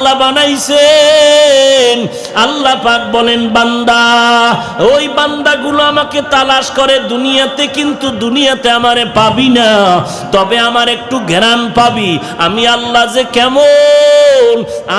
আল্লাহ বানাইছেন। আল্লাহ পাক বলেন, বান্দা, ওই বান্দাগুলো আমাকে তালাশ করে দুনিয়াতে, কিন্তু দুনিয়াতে আমারে পাবি না। তবে আমার একটু ঘেরান পাবি। আমি আল্লাহ যে কেমন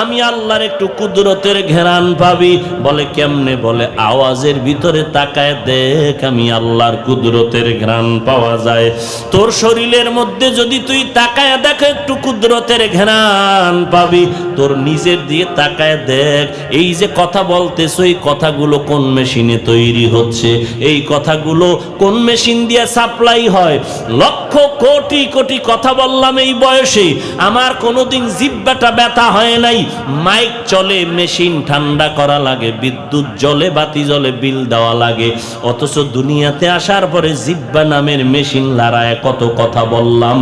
আমি আল্লাহর একটু কুদরতের ঘেরান পাবি। বলে কেমনে বলে? আওয়াজের ভিতরে তাকায় দেখ, আমি আল্লাহর কুদরতের ঘ্রাণ পাওয়া যায়। তোর শরীরের মধ্যে যদি তুই তাকায় দেখ, একটু কুদরতের ঘ্রাণ পাবি। তোর নিজের দিয়ে তাকায় দেখ, এই যে কথা বলতেছ, এই কথাগুলো কোন মেশিনে তৈরি হচ্ছে? এই কথাগুলো কোন মেশিন দিয়ে সাপ্লাই হয়? লক্ষ কোটি কোটি কথা বললাম এই বয়সে আমার কোনোদিন জিব্বাটা ব্যথা হয় নাই। মাইক চলে, মেশিন ঠান্ডা করা লাগে, বিদ্যুৎ জলে বাতি জলে বিল দেওয়া লাগে। অথচ দুনিয়াতে আসার পরে জিব্বা নামের মেশিন লাড়ায় কত কথা বললাম।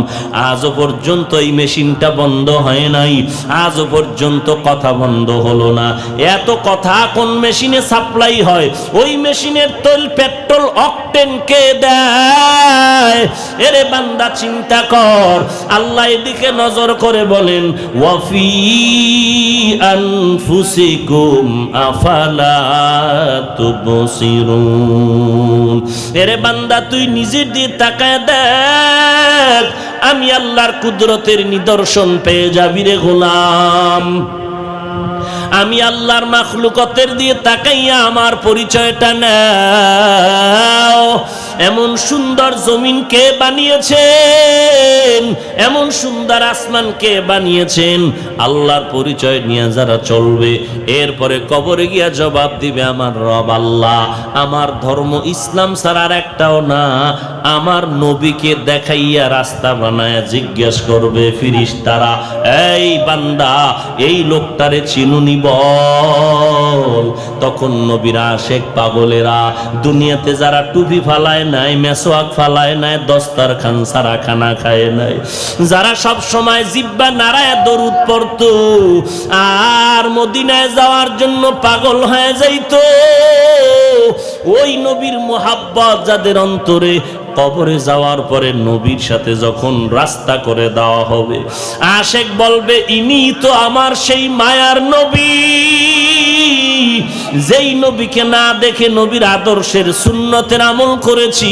আজও পর্যন্ত এই মেশিনটা বন্ধ হয় নাই। আজও পর্যন্ত কথা বন্ধ হলো না। এত কথা কোন মেশিনে সাপ্লাই হয়? ওই মেশিনের তৈল, পেট্রোল, অকটেন কে দেয়? এরে বান্দা, চিন্তা কর। আল্লাহ এদিকে নজর করে বলেন, ওয়াফি আনফুসিকুম আফালা তুবসিরুন এরে বান্দা, তুই নিজের দিয়ে তাকায় দেখ। আমি আল্লাহর কুদরতের নিদর্শন পেয়ে যাবি রে গোলাম। আমি আল্লাহর মাখলুকতের দিয়ে তাকাইয়া আমার পরিচয়টা নাও। এমন সুন্দর জমিন কে বানিয়েছেন? এমন সুন্দর আসমান কে বানিয়েছেন? আল্লাহর পরিচয় নিয়ে যারা চলবে, এরপরে কবরে গিয়া জবাব দিবে, আমার রব আল্লাহ, আমার ধর্ম ইসলাম ছাড়া আর একটাও না। আমার নবীকে দেখাইয়া রাস্তা বানায় জিজ্ঞেস করবে ফিরিস তারা এই বান্দা, এই লোকটারে চিনুনি বল। তখন নবীরা শেখ পাগলেরা, দুনিয়াতে যারা টুপি ফালায় নাই, মেসোয়াক ফালায় নাই দস্তার খান সারা খানা খায় নাই। যারা সব সময় জিব্বা নারায় দরুদ পড়তো, আর মদিনায় যাওয়ার জন্য পাগল হয়ে যাইতো, ওই নবীর মোহাব্বত যাদের অন্তরে, কবরে যাওয়ার পরে নবীর সাথে যখন রাস্তা করে দেওয়া হবে, আশেক বলবে, ইনি তো আমার সেই মায়ার নবী। যেই নবীকে না দেখে নবীর আদর্শের সুন্নতের আমল করেছি,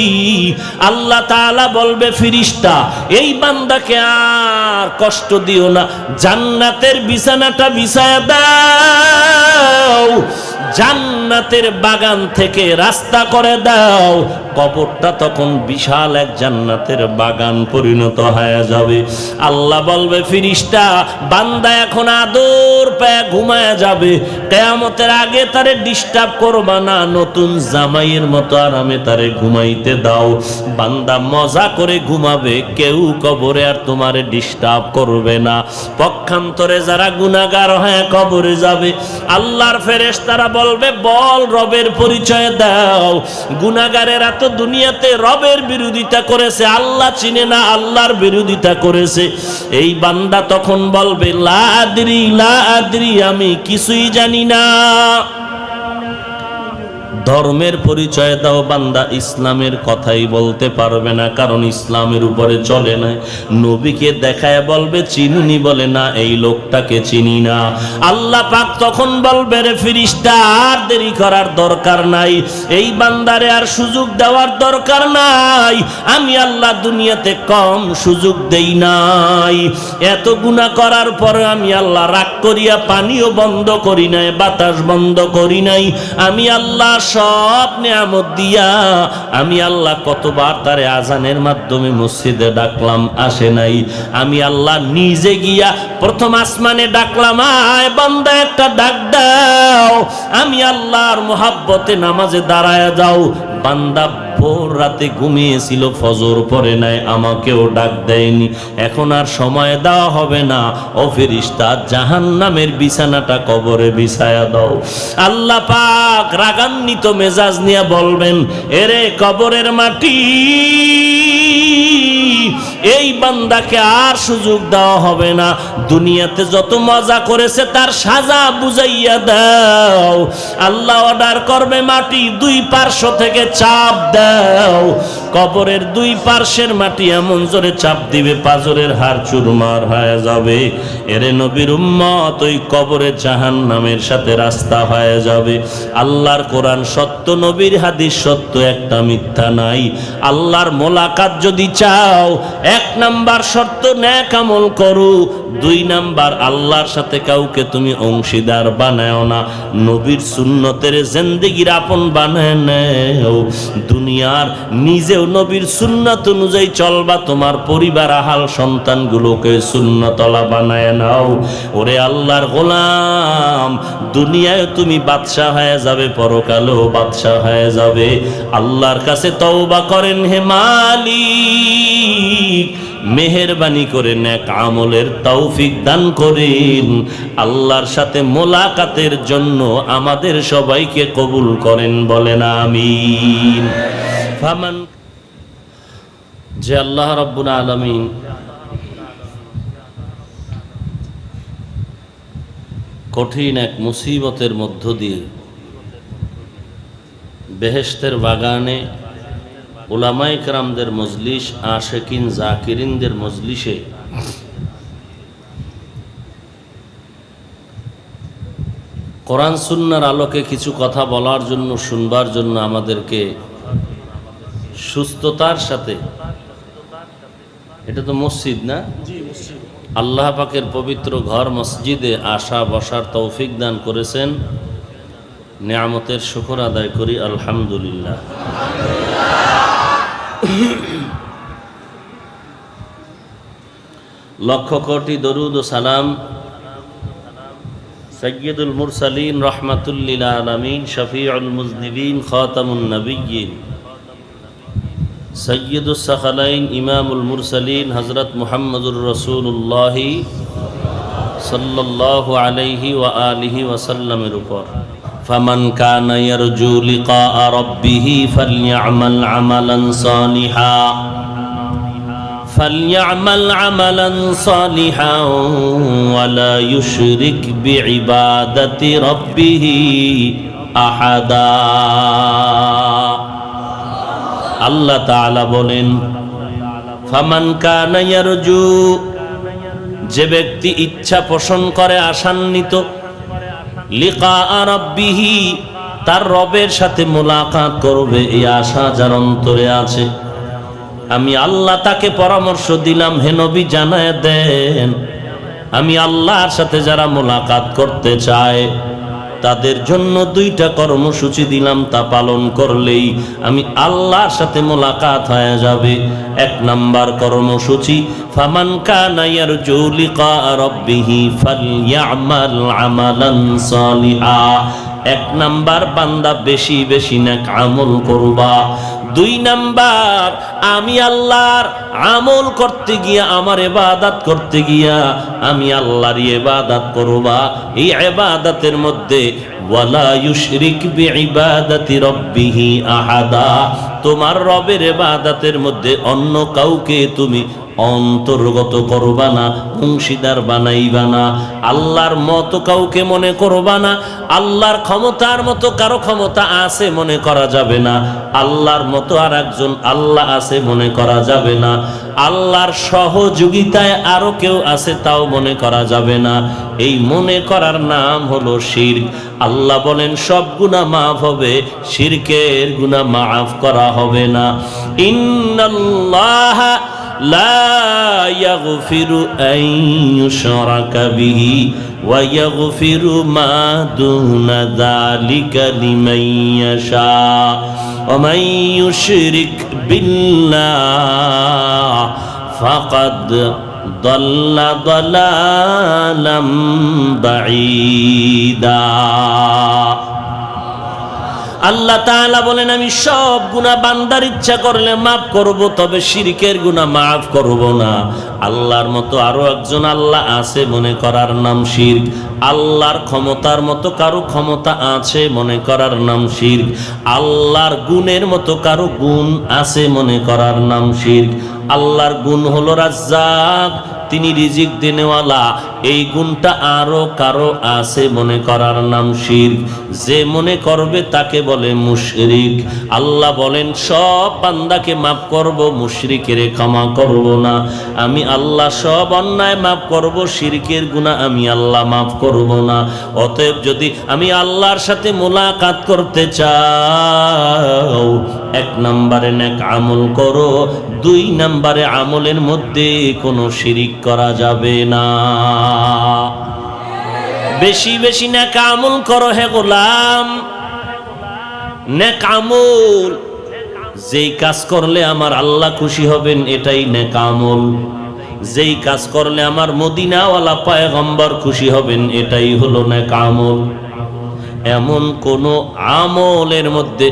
আল্লাহ তাআলা বলবে, ফিরিস্তা, এই বান্দাকে আর কষ্ট দিও না, জান্নাতের বিছানাটা বিছায়া দাও। জান্নাতের বাগান থেকে রাস্তা করে দাও। কবরটা তখন বিশাল এক জান্নাতের বাগান পরিণত হয়ে যাবে। আল্লাহ বলবে, ফিরিস্তা, বান্দা এখন আদর পায় ঘুমায় যাবে। কেয়ামতের আগে তারে ডিস্টার্ব করবা না, নতুন জামাইয়ের মতো আরামে তারে ঘুমাইতে দাও। বান্দা মজা করে ঘুমাবে, কেউ কবরে আর তোমারে ডিস্টার্ব করবে না। পক্ষান্তরে যারা গুনাগার হয়ে কবরে যাবে, আল্লাহর ফেরেশ তারা বলবে, বল রবের পরিচয় দাও। গুনাগারেরা তো দুনিয়াতে রবের বিরোধিতা করেছে, আল্লাহ চিনে না আল্লাহর বিরোধিতা করেছে। এই বান্দা তখন বলবে লা আদরি লা আদরি আমি কিছুই জানি না। ধর্মের পরিচয় দাও, বান্দা ইসলামের কথাই বলতে পারবে না, কারণ ইসলামের উপরে চলে না। নবীকে দেখায় বলবে, চিনুনি বলে, না, এই লোকটাকে চিনি না। আল্লাহ পাক তখন বলবে, রে ফিরিস্তা, আর দেরি করার দরকার নাই। এই বান্দারে আর সুযোগ দেওয়ার দরকার নাই। আমি আল্লাহ দুনিয়াতে কম সুযোগ দেই নাই। এত গুণা করার পরে আমি আল্লাহ রাগ করিয়া পানিও বন্ধ করি নাই, বাতাস বন্ধ করি নাই। আমি আল্লাহ সব নিয়ামত দিয়া আমি আল্লাহ কতবার তারে আজানের মাধ্যমে মসজিদে ডাকলাম, আসে নাই। আমি আল্লাহ নিজে গিয়া প্রথম আসমানে ডাকলাম, আয় বান্দা, একটা ডাক দাও। আমি আল্লাহর মোহাব্বতে নামাজে দাঁড়ায় যাও। বান্দা ভোর রাতে ঘুমিয়েছিল, ফজর পরে নাই, আমাকেও ডাক দেয়নি। এখন আর সময় দেওয়া হবে না। ও ফেরিস্তা জাহান নামের বিছানাটা কবরে বিছায়া দাও। আল্লাহ পাক রাগান্বিত মেজাজ নিয়ে বলবেন, এরে কবরের মাটি এই বান্দাকে আর সুযোগ দেওয়া হবে না। দুনিয়াতে যত মজা করেছে তার সাজা বুঝাইয়া দাও। আল্লাহ অর্ডার করবে মাটি দুই পার্শ্ব থেকে চাপ দাও। কবরের দুই পার্শ্বের মাটি এমন জোরে চাপ দিবে, পাজরের হার চুরমার হয়ে যাবে। এরে নবীর উম্মত, ওই কবরে জাহান নামের সাথে রাস্তা হয়ে যাবে। আল্লাহর কোরআন সত্য, নবীর হাদিস সত্য, একটা মিথ্যা নাই। আল্লাহর মোলাকাত যদি চাও, এক নাম্বার শর্ত ন্যাক আমল করো। দুই নাম্বার, আল্লাহর সাথে কাউকে তুমি অংশীদার বানায় না। নবীর সুন্নতের জিন্দেগির আপন বানায় নেও। দুনিয়ার নিজেও নবীর সুন্নত অনুযায়ী চলবা, তোমার পরিবার, আহাল সন্তানগুলোকে সুন্নতলা বানায় নাও। ওরে আল্লাহর গোলাম, দুনিয়ায় তুমি বাদশাহ হয়ে যাবে, পরকালেও বাদশাহ হয়ে যাবে। আল্লাহর কাছে তওবা করেন হে মালিক, মেহেরবানি করে নেক আমলের তৌফিক দান করেন। আল্লাহর সাথে মোলাকাতের জন্য আমাদের সবাইকে কবুল করেন বলেন, আমিন। ফামান যে আল্লাহ রব্বুল আলমিন কঠিন এক মুসিবতের মধ্য দিয়ে বেহেস্তের বাগানে ওলামাই কেরামদের মজলিস, আশেকিন, জাকিরিনদের মজলিসে কোরআন সুন্নার আলোকে কিছু কথা বলার জন্য, শুনবার জন্য আমাদেরকে সুস্থতার সাথে এটা তো মসজিদ না? আল্লাহ পাকের পবিত্র ঘর মসজিদে আসা বসার তৌফিক দান করেছেন। নিয়ামতের শুকর আদায় করি আলহামদুলিল্লাহ। লক্ষ কোটি দরুদ ও সালাম সৈয়দুল মুরসালিন রহমাতুল্লিল আলমিন শফিউল মুজনিবিন খাতামুন سید السخلین إمام المرسلین حضرت محمد الرسول اللہ صلی اللہ علیہ وآلہ وسلم رپر فمن كان يرجو لقاء ربه فليعمل عملا صالحا. فليعمل عملا صالحا ولا يشرك بعبادة ربه أحدا. আল্লাহ বলেন, ফামান কানা যে ব্যক্তি ইচ্ছা পোষণ করে আশান্বিত লিকা রব্বিহি, তার রবের সাথে মোলাকাত করবে এই আশা যার অন্তরে আছে। আমি আল্লাহ তাকে পরামর্শ দিলাম, হে নবী জানায় দেন, আমি আল্লাহর সাথে যারা মোলাকাত করতে চায় তাদের জন্য দুইটা কর্মসূচি দিলাম তা পালন করলেই আমি আল্লাহর সাথে মোলাকাত হয়ে যাবে। এক নাম্বার কর্মসূচি, ফামান কানায়ার জৌলিকা রব্বিহি ফালইয়ামাল আমালান সালিহা। এক নাম্বার, বান্দা বেশি বেশি নেক আমল করবা। দুই নাম্বার, আমি আল্লাহর আমল করতে গিয়া, আমার এবাদাত করতে গিয়া, আমি আল্লাহর এবাদাত করবা। এই এবাদাতের মধ্যে, ওয়ালা ইউশরিক বিইবাদাতি রব্বিহি আহাদা। তোমার রবের এবাদাতের মধ্যে অন্য কাউকে তুমি অন্তর্গত করবা না, অংশীদার বানাইবা না। আল্লাহর মতো কাউকে মনে করবা না, আল্লাহর ক্ষমতার মতো কারও ক্ষমতা আছে মনে করা যাবে না। আল্লাহর মতো আর একজন আল্লাহ আছে মনে করা যাবে না। আল্লাহর সহযোগিতায় আরও কেউ আছে তাও মনে করা যাবে না। এই মনে করার নাম হলো শির আল্লাহ বলেন, সব গুণা মাফ হবে, শিরকের গুণা মাফ করা হবে না ইন্নাল্লাহ لا يغفر أن يشرك به ويغفر ما دون ذلك لمن يشاء ومن يشرك بالله فقد ضل ضلالا بعيدا আল্লাহ তাআলা বলেন, আমি সব গুনাহ বান্দার ইচ্ছা করলে মাফ করব, তবে শিরকের গুনাহ মাফ করব না। আল্লাহর মতো আরও একজন আল্লাহ আছে মনে করার নাম শিরক। আল্লাহর ক্ষমতার মতো কারও ক্ষমতা আছে মনে করার নাম শিরক। আল্লাহর গুণের মতো কারও গুণ আছে মনে করার নাম শিরক। আল্লাহর গুণ হলো রাজ্জাক, তিনি রিজিক দেনেওয়ালা। এই গুণটা আরও কারও আছে মনে করার নাম শির। যে মনে করবে তাকে বলে মুশরিক। আল্লাহ বলেন, সব বান্দাকে মাফ করব, মুশরিকের ক্ষমা করব না। আমি আল্লাহ সব অন্যায় মাফ করব, শিরকের গুণা আমি আল্লাহ মাফ করব না। অতএব যদি আমি আল্লাহর সাথে মোলাকাত করতে চাও এক নম্বরে নেক আমল করো, দুই নম্বরে আমলের মধ্যে কোনো শিরিক করা যাবে না। বেশি বেশি নেক আমল করো হে গোলাম। নেক আমল, যেই কাজ করলে আমার আল্লাহ খুশি হবেন, এটাই নেক আমল। যেই কাজ করলে আমার মদিনাওয়ালা পায়গম্বর খুশি হবেন, এটাই হলো নেক আমল। এমন কোন আমলের মধ্যে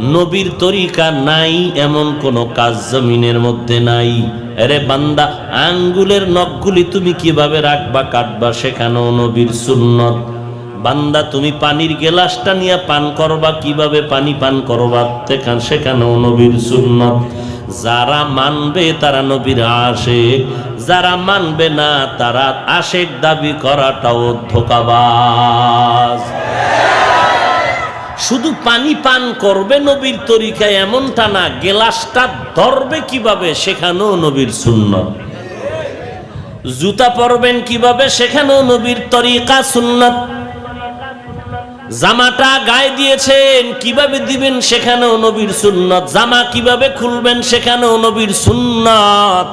নবীর তরিকা নাই, এমন কোন কাজ জমিনের মধ্যে নাই। আরে বান্দা, আঙ্গুলের নখগুলি তুমি কীভাবে রাখবা, কাটবা, সেখানেও নবীর সুন্নত। বান্দা, তুমি পানির গেলাসটা নিয়ে পান করবা, কীভাবে পানি পান করবা, সেখান সেখানেও নবীর সুন্নত। যারা মানবে, তারা নবীর আশেক। যারা মানবে না, তারা আশেক দাবি করাটাও ধোকাবাজ। শুধু পানি পান করবে নবীর তরিকায় এমনটা না, গেলাসটা ধরবে কীভাবে সেখানেও নবীর শূন্য জুতা পরবেন কীভাবে সেখানেও নবীর তরিকা সুন্নত। জামাটা গায়ে দিয়েছেন কীভাবে দিবেন সেখানেও নবীর সুন্নত। জামা কীভাবে খুলবেন সেখানেও নবীর সুন্নত।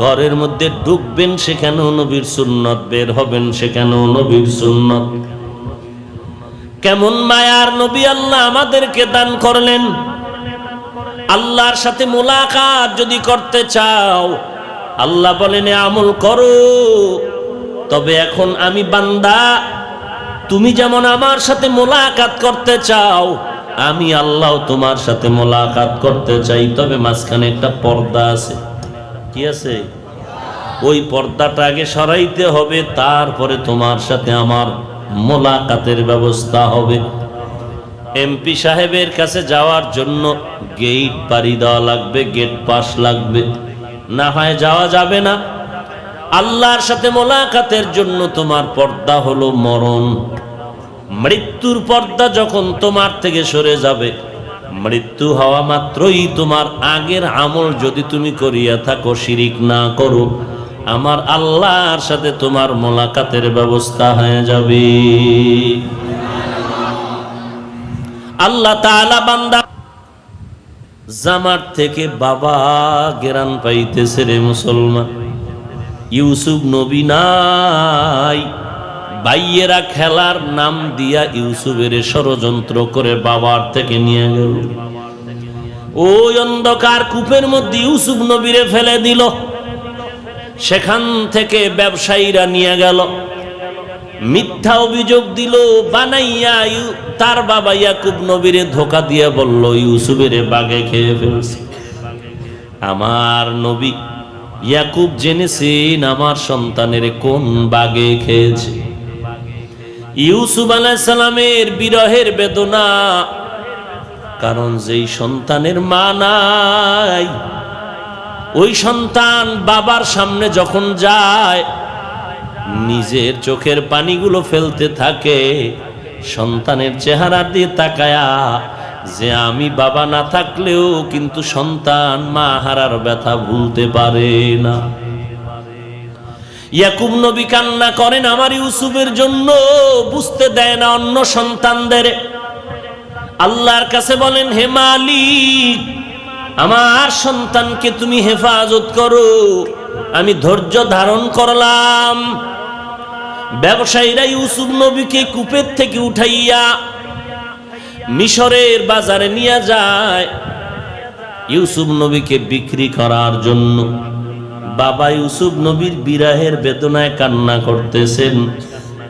ঘরের মধ্যে ঢুকবেন সেখানেও নবীর সুন্নত, বের হবেন সেখানেও নবীর সুন্নত। কেমন মায়ার নবী আল্লাহ আমাদেরকে দান করলেন? আল্লাহর সাথে মোলাকাত যদি করতে চাও, আল্লাহ বলেন, "এ আমল করো। তবে এখন আমি বান্দা, তুমি যেমন আমার সাথে মোলাকাত করতে চাও, আমি আল্লাহ তোমার সাথে মোলাকাত করতে চাই। তবে মাঝখানে একটা পর্দা আছে। কি আছে? ওই পর্দাটা আগে সরাইতে হবে, তারপরে তোমার সাথে আমার মোলাকাতের ব্যবস্থা হবে। এমপি সাহেবের কাছে যাওয়ার জন্য গেট পাড়ি দেওয়া লাগবে গেট পাস লাগবে। না হয় যাওয়া যাবে না। আল্লাহর সাথে মোলাকাতের জন্য তোমার পর্দা হলো মরণ। মৃত্যুর পর্দা যখন তোমার থেকে সরে যাবে, মৃত্যু হওয়া মাত্রই তোমার আগের আমল যদি তুমি করিয়া থাকো, শিরিক না করো। আমার আল্লাহর সাথে তোমার মোলাকাতের ব্যবস্থা হয়ে যাবে। আল্লাহ তাআলা বান্দা জামার থেকে বাবা গেরান পাইতেছে রে মুসলমান। ইউসুফ নবী নাই। বাইয়েরা খেলার নাম দিয়া ইউসুফের ষড়যন্ত্র করে বাবার থেকে নিয়ে গেল। ওই অন্ধকার কূপের মধ্যে ইউসুফ নবীরে ফেলে দিল। সেখান থেকে ব্যবসায়ীরা নিয়ে গেল। মিথ্যা অভিযোগ দিল, বানাইয়া তার বাবা ইয়াকুব নবীরে ধোকা দিয়ে বলল, ইউসুফের বাগে খেয়ে ফেলছে। আমার নবী ইয়াকুব জেনেছেন আমার সন্তানের কোন বাগে খেয়েছে। ইউসুফ আলাইসালামের বিরহের বেদনা, কারণ যেই সন্তানের মা নাই ওই সন্তান বাবার সামনে যখন যায়, নিজের চোখের পানিগুলো ফেলতে থাকে, সন্তানের চেহারা দিয়ে তাকায়া, যে আমি বাবা না থাকলেও কিন্তু সন্তান মা হারার ব্যথা ভুলতে পারে না। ইয়াকুব নবী কান্না করেন, আমার ইউসুফের জন্য বুঝতে দেয় না অন্য সন্তানদের। আল্লাহর কাছে বলেন, হে মালিক আমার সন্তানকে তুমি হেফাজত করো। আমি ধৈর্য ধারণ করলাম। ব্যবসায়ীরা ইউসুফ নবীকে কূপের থেকে উঠাইয়া মিশরের বাজারে নিয়ে যায়। ইউসুফ নবীকে বিক্রি করার জন্য বাবা ইউসুফ নবীর বিরাহের বেদনায় কান্না করতেছেন।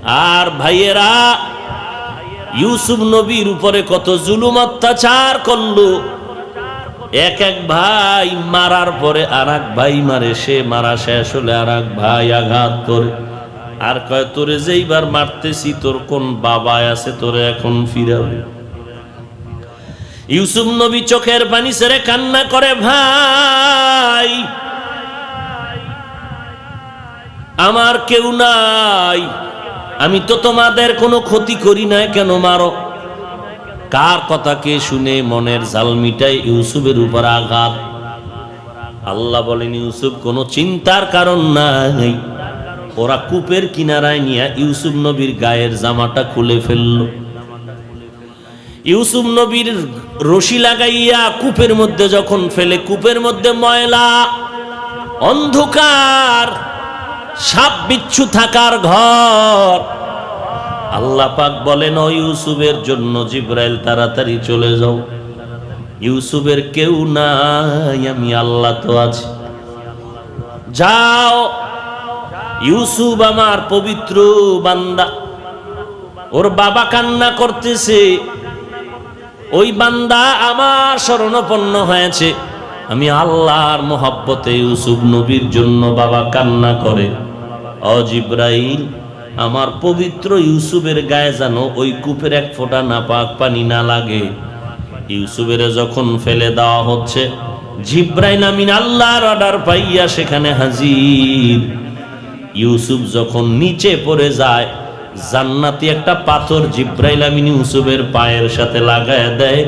আর ভাইয়েরা, ইউসুফ নবীর উপরে কত জুলুম অত্যাচার করল। এক এক ভাই মারার পরে আর ভাই মারে, সে মারা শেষ হলে আর ভাই আঘাত করে। আর কয়, তোরে যেইবার মারতেছি, তোর কোন বাবা আছে, তোরে এখন ফিরাবে? ইউসুফ নবী চোখের পানি সেরে কান্না করে, ভাই, আমার কেউ নাই, আমি তো তোমাদের কোনো ক্ষতি করি না কেন মারো? কার কথাকে শুনে মনের জালমিটাই ইউসুফের উপর আঘাত? আল্লাহ বলেন, ইউসুফ, কোনো চিন্তার কারণ নাই। ওরা কূপের কিনারায় নিয়ে ইউসুফ নবীর গায়ের জামাটা খুলে ফেলল। ইউসুফ নবীর রশি লাগাইয়া কূপের মধ্যে যখন ফেলে, কূপের মধ্যে ময়লা, অন্ধকার, সাপ বিচ্ছু থাকার ঘর আল্লাহ পাক বলেন, ও ইউসুফের জন্য জিব্রাইল, তাড়াতাড়ি চলে যাও। ইউসুফের কেউ নাই, আমি আল্লাহ তো আছি। যাও। ইউসুফ আমার পবিত্র বান্দা। ওর বাবা কান্না করতেছে। ওই বান্দা আমার শরণাপন্ন হয়েছে। আমি আল্লাহর মোহাব্বতে ইউসুফ নবীর জন্য বাবা কান্না করে। অজিব্রাইল আমার পবিত্র ইউসুফের গায়ে যেন ওই কূপের এক ফোঁটা নাপাক পানি না লাগে। ইউসুফের যখন ফেলে দেওয়া হচ্ছে, জিব্রাইল আমিন আল্লাহর অর্ডার পাইয়া সেখানে হাজির। ইউসুফ যখন নিচে পড়ে যায়, জান্নাতি একটা পাথর জিব্রাইল আমিন ইউসুফের পায়ের সাথে লাগায় দেয়।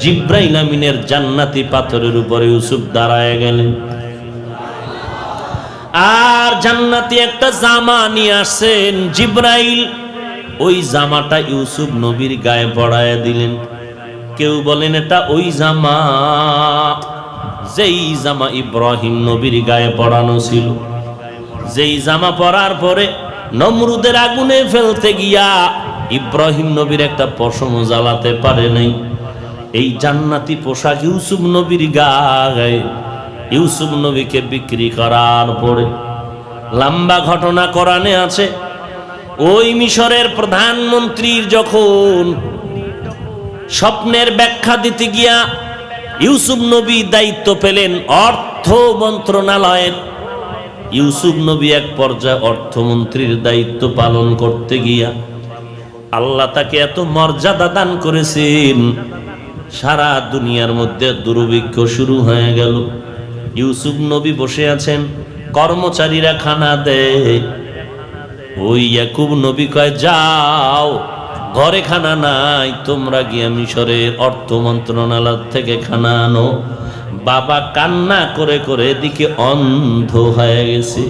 জিব্রাইল আমিনের জান্নাতি পাথরের উপরে ইউসুফ দাঁড়ায় গেলেন। আর জান্নাতি একটা জামা নিয়ে আসেন জিব্রাইল। ওই জামাটা ইউসুফ নবীর গায়ে পড়ায় দিলেন। কেউ বলেন, এটা ওই জামা, যেই জামা ইব্রাহিম নবীর গায়ে পড়ানো ছিল। যেই জামা পরার পরে নমরুদের আগুনে ফেলতে গিয়া ইব্রাহিম নবীর একটা পশম জ্বালাতে পারে নাই। এই জান্নাতি পোশাক ইউসুফ নবীর গায়ে ইউসুফ নবীকে বিক্রি করার পরে লম্বা ঘটনা কোরআনে আছে। ওই মিশরের প্রধানমন্ত্রীর যখন স্বপ্নের ব্যাখ্যা দিতে গিয়া ইউসুফ নবী দায়িত্ব পেলেন অর্থ মন্ত্রণালয়ের। ইউসুফ নবী এক পর্যায়ে অর্থমন্ত্রীর দায়িত্ব পালন করতে গিয়া আল্লাহ তাকে এত মর্যাদা দান করেছেন, সারা দুনিয়ার মধ্যে দুর্ভিক্ষ শুরু হয়ে গেল। ইউসুফ নবী বসে আছেন, কর্মচারীরা খানা দেয়। ওই ইয়াকুব নবী কয়, যাও, ঘরে খানা নাই, তোমরা গিয়ে মিশরের অর্থ মন্ত্রণালয় থেকে খানা আনো। বাবা কান্না করে করে এদিকে অন্ধ হয়ে গেছে।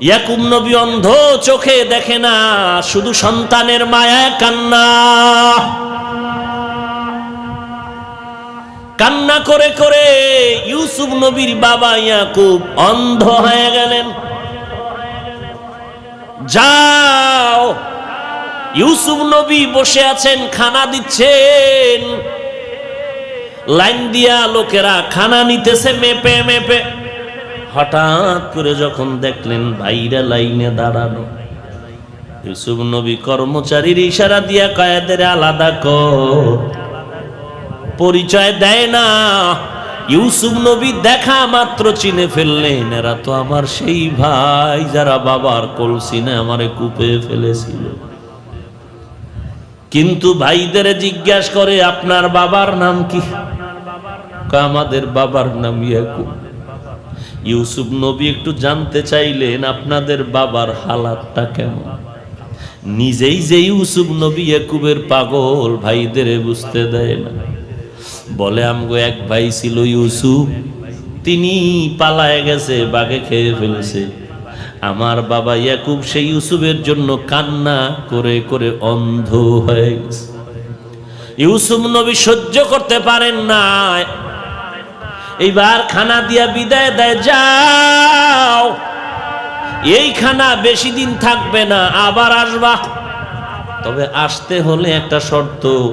ইয়াকুব নবী অন্ধ চোখে দেখে না, শুধু সন্তানের মায়া কান্না। কান্না করে করে ইউসুফ নবীর বাবা ইয়াকুব অন্ধ হয়ে গেলেন। যাও। ইউসুফ নবী বসে আছেন, খানা দিচ্ছেন। লাইন দিয়া লোকেরা খানা নিতেছে, মেপে মেপে। হঠাৎ করে যখন দেখলেন ভাইরা লাইনে দাঁড়ানো। ইউসুফ নবী কর্মচারীর ইশারা দিয়া কয়েদের আলাদা কর। পরিচয় দেয় না। ইউসুফ নবী দেখা মাত্র চিনে ফেললেন, এরা তো আমার সেই ভাই যারা বাবার কলসিনে আমারে কূপে ফেলেছিল। কিন্তু ভাইদের জিজ্ঞাসা করে, আপনার বাবার নাম কি, আমাদের বাবার নাম ইয়াকুব। ইউসুফ নবী একটু জানতে চাইলেন, আপনাদের বাবার হালাতটা কেমন? নিজেই যে ইউসুফ নবী ইয়াকুবের পাগল, ভাইদের বুঝতে দেয় না। বলে, আমগো এক ভাই ছিল ইউসুফ। তিনি পালায় গেছে, বাঘে খেয়ে ফেলেছে। আমার বাবা ইয়াকুব সেই ইউসুফের জন্য কান্না করে করে অন্ধ হয়ে গেছে। ইউসুফ নবী সহ্য করতে পারেন না। এইবার খানা দিয়া বিদায় দেয়, যাও। এই খানা বেশি দিন থাকবে না, আবার আসবা। তবে আসতে হলে একটা শর্ত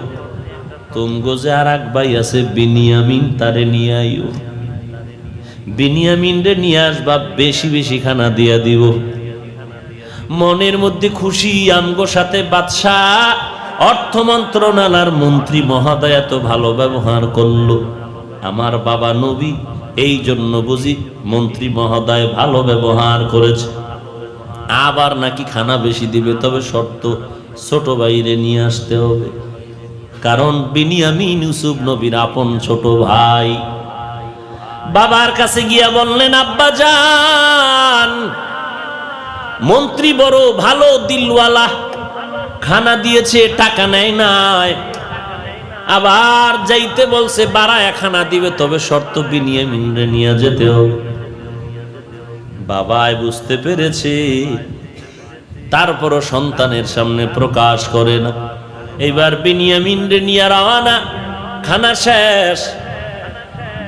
তুমগো যে আর এক ভাই আছে, বিনিয়ামিন তারে নিয়ে আইও। বিনিয়ামিন রে নিয়ে আসবা, বেশি বেশি খানা দিয়া দিব। মনের মধ্যে খুশি আমগো সাথে বাদশাহ, অর্থ মন্ত্রণালয়ের মন্ত্রী মহোদয় এত ভালো ব্যবহার করল। আমার বাবা নবী, এই জন্য বুঝি মন্ত্রী মহোদয় ভালো ব্যবহার করেছে। আবার নাকি খানা বেশি দিবে, তবে শর্ত ছোট বাইরে নিয়ে আসতে হবে। কারণ বিনিয়ামিন ইউসুফ নবীর আপন ছোট ভাই। বাবার কাছে গিয়া বললেন, আব্বা যান, মন্ত্রী বড় ভালো দিলওয়ালা, খানা দিয়েছে, টাকা নেয় নাই। আবার যাইতে বলছে, বাড়ায় খানা দিবে, তবে শর্ত বিনিয়ে মিনরে নিয়ে যেতে বাবাই বুঝতে পেরেছে, তারপরও সন্তানের সামনে প্রকাশ করে না। এইবার বিনিয়ামিন রে নিয়ে রওয়ানা খানা শেষ।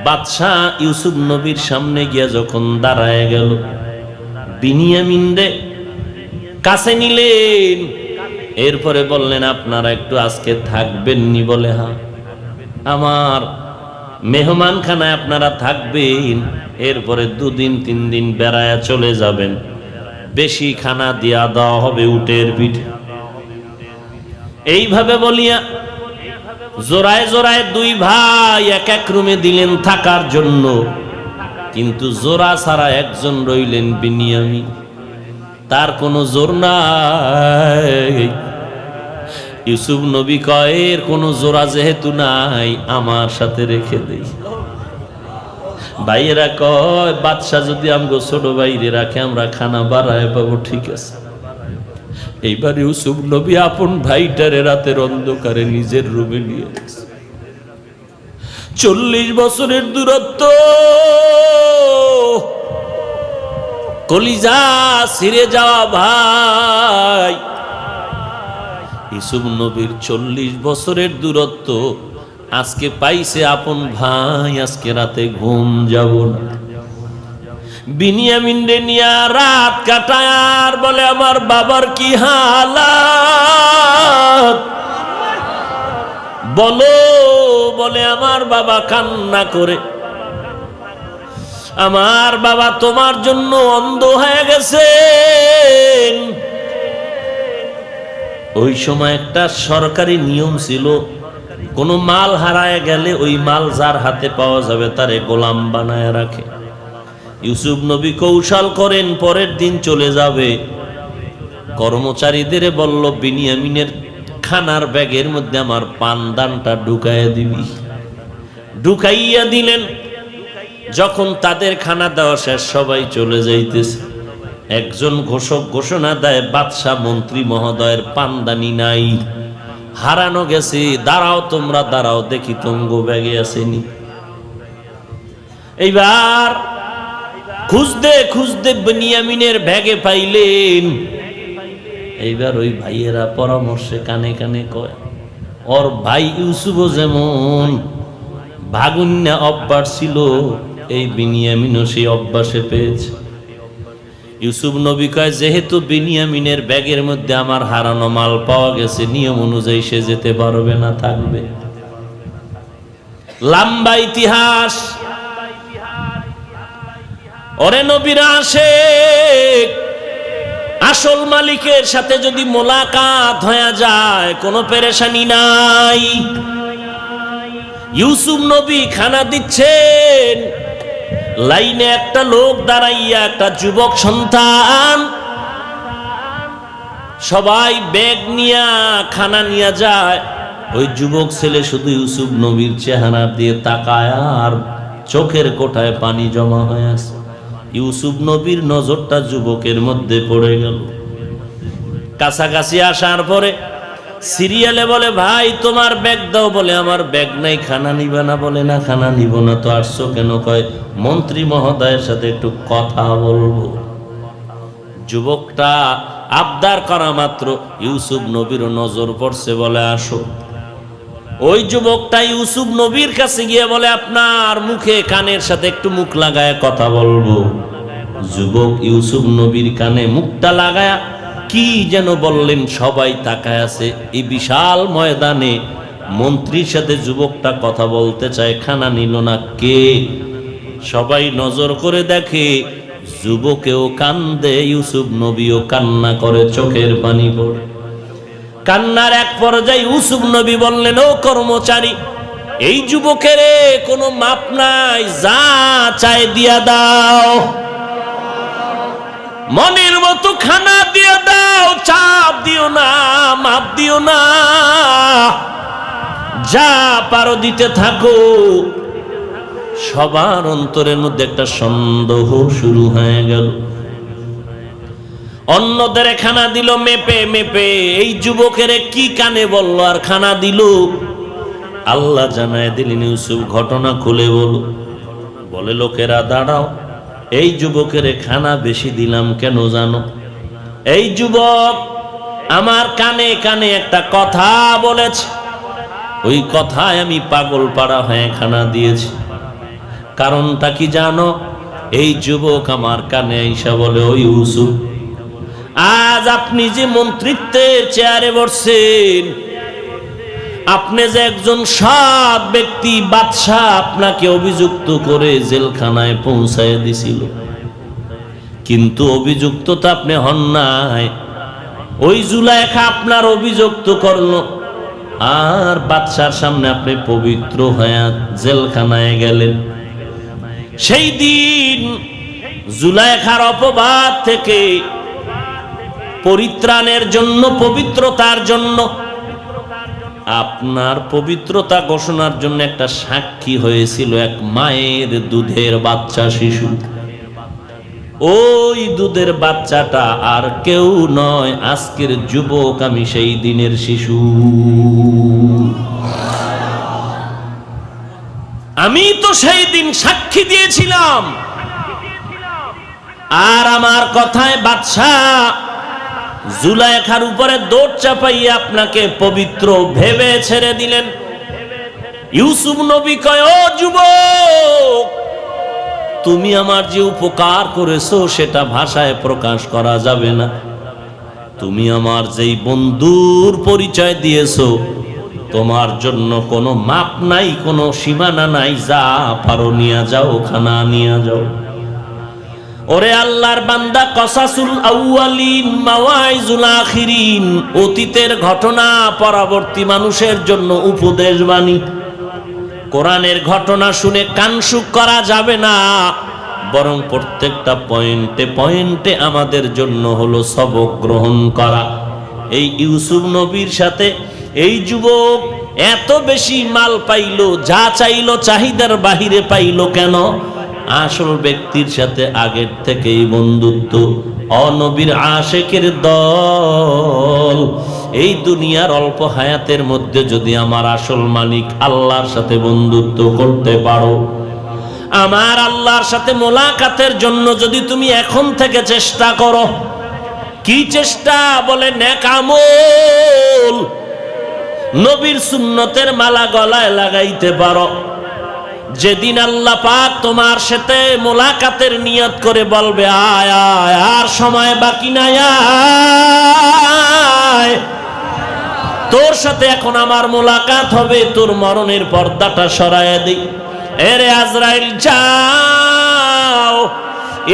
বাদশাহ ইউসুফ নবীর সামনে গিয়া যখন দাঁড়ায় গেল, বিনিয়ামিন রে কাছে নিলেন। এরপরে বললেন, আপনারা একটু আজকে থাকবেন নি বলে হ্যাঁ আমার মেহমান খানায় আপনারা থাকবেন। এরপরে দুদিন তিন দিন বেড়ায় চলে যাবেন। বেশি খানা দিয়া দেওয়া হবে উটের পিঠে। এইভাবে বলিয়া জোড়ায় জোড়ায় দুই ভাই এক এক রুমে দিলেন থাকার জন্য। কিন্তু জোড়া ছাড়া একজন রইলেন বিনিয়ামি। তার কোনো জোর নাই। ইউসুফ নবী কয়ের কোনো জোড়া যেহেতু নাই, আমার সাথে রেখে দেই। ভাইয়েরা কয়, বাদশাহ যদি আমগো ছোট বাইরে রাখে, আমরা খানা বাড়ায় পাবো, ঠিক আছে। এইবার ইউসুফ নবী আপন ভাইটারে রাতের অন্ধকারে নিজের রুমে নিয়ে চল্লিশ বছরের দূরত্ব। কলিজা ছিঁড়ে যাওয়া ভাই। ইসুফ নবীর চল্লিশ বছরের দূরত্ব। আজকে পাইছে আপন ভাই, আজকে রাতে ঘুম যাব না। বিনিয়ামিন রে নিয়া রাত কাটায় বলে, আমার বাবার কি হালাত? বলো, বলে, আমার বাবা কান্না করে। আমার বাবা তোমার জন্য অন্ধ হয়ে গেছে ওই সময় একটা সরকারি নিয়ম ছিল, কোনো মাল হারায় গেলে ওই মাল যার হাতে পাওয়া যাবে তারে গোলাম বানায় রাখে। ইউসুফ নবী কৌশল করেন, পরের দিন চলে যাবে। কর্মচারীদের বলল, বিনিয়ামিনের খানার ব্যাগের মধ্যে আমার পানদানটা ঢুকাইয়া দিবি। ঢুকাইয়া দিলেন। যখন তাদের খানা দেওয়া শেষ, সবাই চলে যাইতেছে। একজন ঘোষক ঘোষণা দেয়, বাদশাহ মন্ত্রী মহোদয়ের পানদানি নাই। হারানো গেছে। দাঁড়াও তোমরা, দাঁড়াও, দেখি তঙ্গ ব্যাগে আসেনি এইবার খুঁজতে খুঁজতে বেনিয়ামিনের ব্যাগে পাইলেন। এইবার ওই ভাইয়েরা পরামর্শে কানে কানে কয়, ওর ভাই ইউসুফও যেমন ভাগুন্যা অভ্যাস ছিল, এই বিনিয়ামিনও সেই অভ্যাসে পেয়েছে। ইউসুফ নবী কয়, যেহেতু বিনিয়ামিনের ব্যাগের মধ্যে আমার হারানো মাল পাওয়া গেছে, নিয়ম অনুযায়ী সে যেতে পারবে না, থাকবে। লম্বা ইতিহাস ওরে নবীরা আসে আসল মালিকের সাথে যদি মোলাকাত হয়ে যায়, কোনো পেরেশানি নাই। ইউসুফ নবী খানা দিচ্ছেন, লাইনে একটা লোক দাঁড়াইয়া, একটা যুবক সন্তান। সবাই ব্যাগ নিয়া, খানা নিয়ে যায়। ওই যুবক ছেলে শুধু ইউসুফ নবীর চেহারা দিয়ে তাকায় আর চোখের কোঠায় পানি জমা হয়ে আছে। ইউসুফ নবীর নজরটা যুবকের মধ্যে পড়ে গেল। কাছাকাছি আসার পরে সিরিয়ালে বলে, ভাই, তোমার ব্যাগ দাও। বলে, আমার ব্যাগ নাই, খানা নিবে না। বলে, না, খানা নিব না। তো আসছো কেন? কয়, মন্ত্রী মহোদয়ের সাথে একটু কথা বলব। যুবকটা আবদার করা মাত্র, ইউসুফ নবীর নজর পড়ছে বলে, আসো। ওই যুবকটা ইউসুফ নবীর কাছে গিয়ে বলে, আপনার মুখে কানের সাথে একটু মুখ লাগায় কথা বলব। যুবক ইউসুফ নবীর কানে মুখটা লাগায়া কি যেন বললেন, সবাই তাকায় আছে। এই বিশাল ময়দানে মন্ত্রীর সাথে যুবকটা কথা বলতে চায়, খানা নিল না কে? সবাই নজর করে দেখে যুবকেও কান্দে, ইউসুফ নবীও কান্না করে, চোখের পানি পড়ে। কান্নার এক পর্যায়ে ইউসুফ নবী বললেন, ও কর্মচারী, এই যুবকের কোনো মাপ নাই, যা চায় দিয়া দাও। মনের মতো খানা দিয়ে দাও, চাপ দিও না, মাপ দিও না। যা পারো দিতে থাকো। সবার অন্তরের মধ্যে একটা সন্দেহ শুরু হয়ে গেল। অন্যদের খানা দিল মেপে মেপে। এই যুবকের কি কানে বলল আর খানা দিল? আল্লাহ জানায় দিলেন ইউসুফ, ঘটনা খুলে বলো। বলে, লোকেরা, দাঁড়াও। এই যুবকের খানা বেশি দিলাম কেন জানো? এই যুবক আমার কানে কানে একটা কথা বলেছে। ওই কথায় আমি পাগল পাড়া হয়ে খানা দিয়েছি। কারণটা কি জানো? এই যুবক আমার কানে আইসা বলে ওই ইউসুফ আজ আপনি যে মন্ত্রিত্বের চেয়ারে বসছেন, আপনি যে একজন সৎ ব্যক্তি, বাদশাহ আপনাকে অভিযুক্ত করে জেলখানায় পৌঁছায় দিছিল। কিন্তু অভিযুক্ত তো আপনি হন নাই। ওই জুলাইখা আপনার অভিযুক্ত করল। আর বাদশার সামনে আপনি পবিত্র হয়ে জেলখানায় গেলেন। সেই দিন জুলাইখার অপবাদ থেকে পরিত্রাণের জন্য, পবিত্রতার জন্য। আপনার পবিত্রতা ঘোষণার জন্য একটা সাক্ষী হয়েছিল এক মায়ের দুধের বাচ্চা শিশু। ওই দুধের বাচ্চাটা আর কেউ নয়, আজকের যুবক আমি সেই দিনের শিশু। আমি তো সেই দিন সাক্ষী দিয়েছিলাম। আর আমার কথায় বাদশাহ জুলাইখার উপরে দৌড় চাপাইয়ে আপনাকে পবিত্র ভেবে ছেড়ে দিলেন। ইউসুফ নবী কয়, ও যুবক, তুমি আমার যে উপকার করেছ সেটা ভাষায় প্রকাশ করা যাবে না। তুমি আমার যেই বন্ধুর পরিচয় দিয়েছ, তোমার জন্য কোনো মাপ নাই, কোনো সীমানা নাই। যা পারো নিয়ে যাও, খানা নিয়ে যাও। ওরে আল্লাহর বান্দা, কসাসুল আউয়ালিন মাওয়াইজুল আখিরিন, অতীতের ঘটনা পরবর্তী মানুষের জন্য উপদেশ বাণী কোরআনের ঘটনা শুনে কানসুক করা যাবে না, বরং প্রত্যেকটা পয়েন্টে পয়েন্টে আমাদের জন্য হলো সবক গ্রহণ করা। এই ইউসুফ নবীর সাথে এই যুবক এত বেশি মাল পাইলো, যা চাইলো, চাহিদার বাহিরে পাইলো কেন? আসল ব্যক্তির সাথে আগের থেকেই বন্ধুত্ব, অনবীর আশেকের দল। এই দুনিয়ার অল্প হায়াতের মধ্যে যদি আমার আসল মালিক আল্লাহর সাথে বন্ধুত্ব করতে পারো, আমার আল্লাহর সাথে মোলাকাতের জন্য যদি তুমি এখন থেকে চেষ্টা করো, কি চেষ্টা? বলে নেকামল নবীর সুন্নতের মালা গলায় লাগাইতে পারো। যেদিন আল্লাহ পাক তোমার সাথে মোলাকাতের নিয়ত করে বলবে, আয় আয়, আর সময় বাকি নাই তোর সাথে এখন আমার মোলাকাত হবে, তোর মরণের পর্দাটা সরায় দিই। এরে আজরাইল, যাও।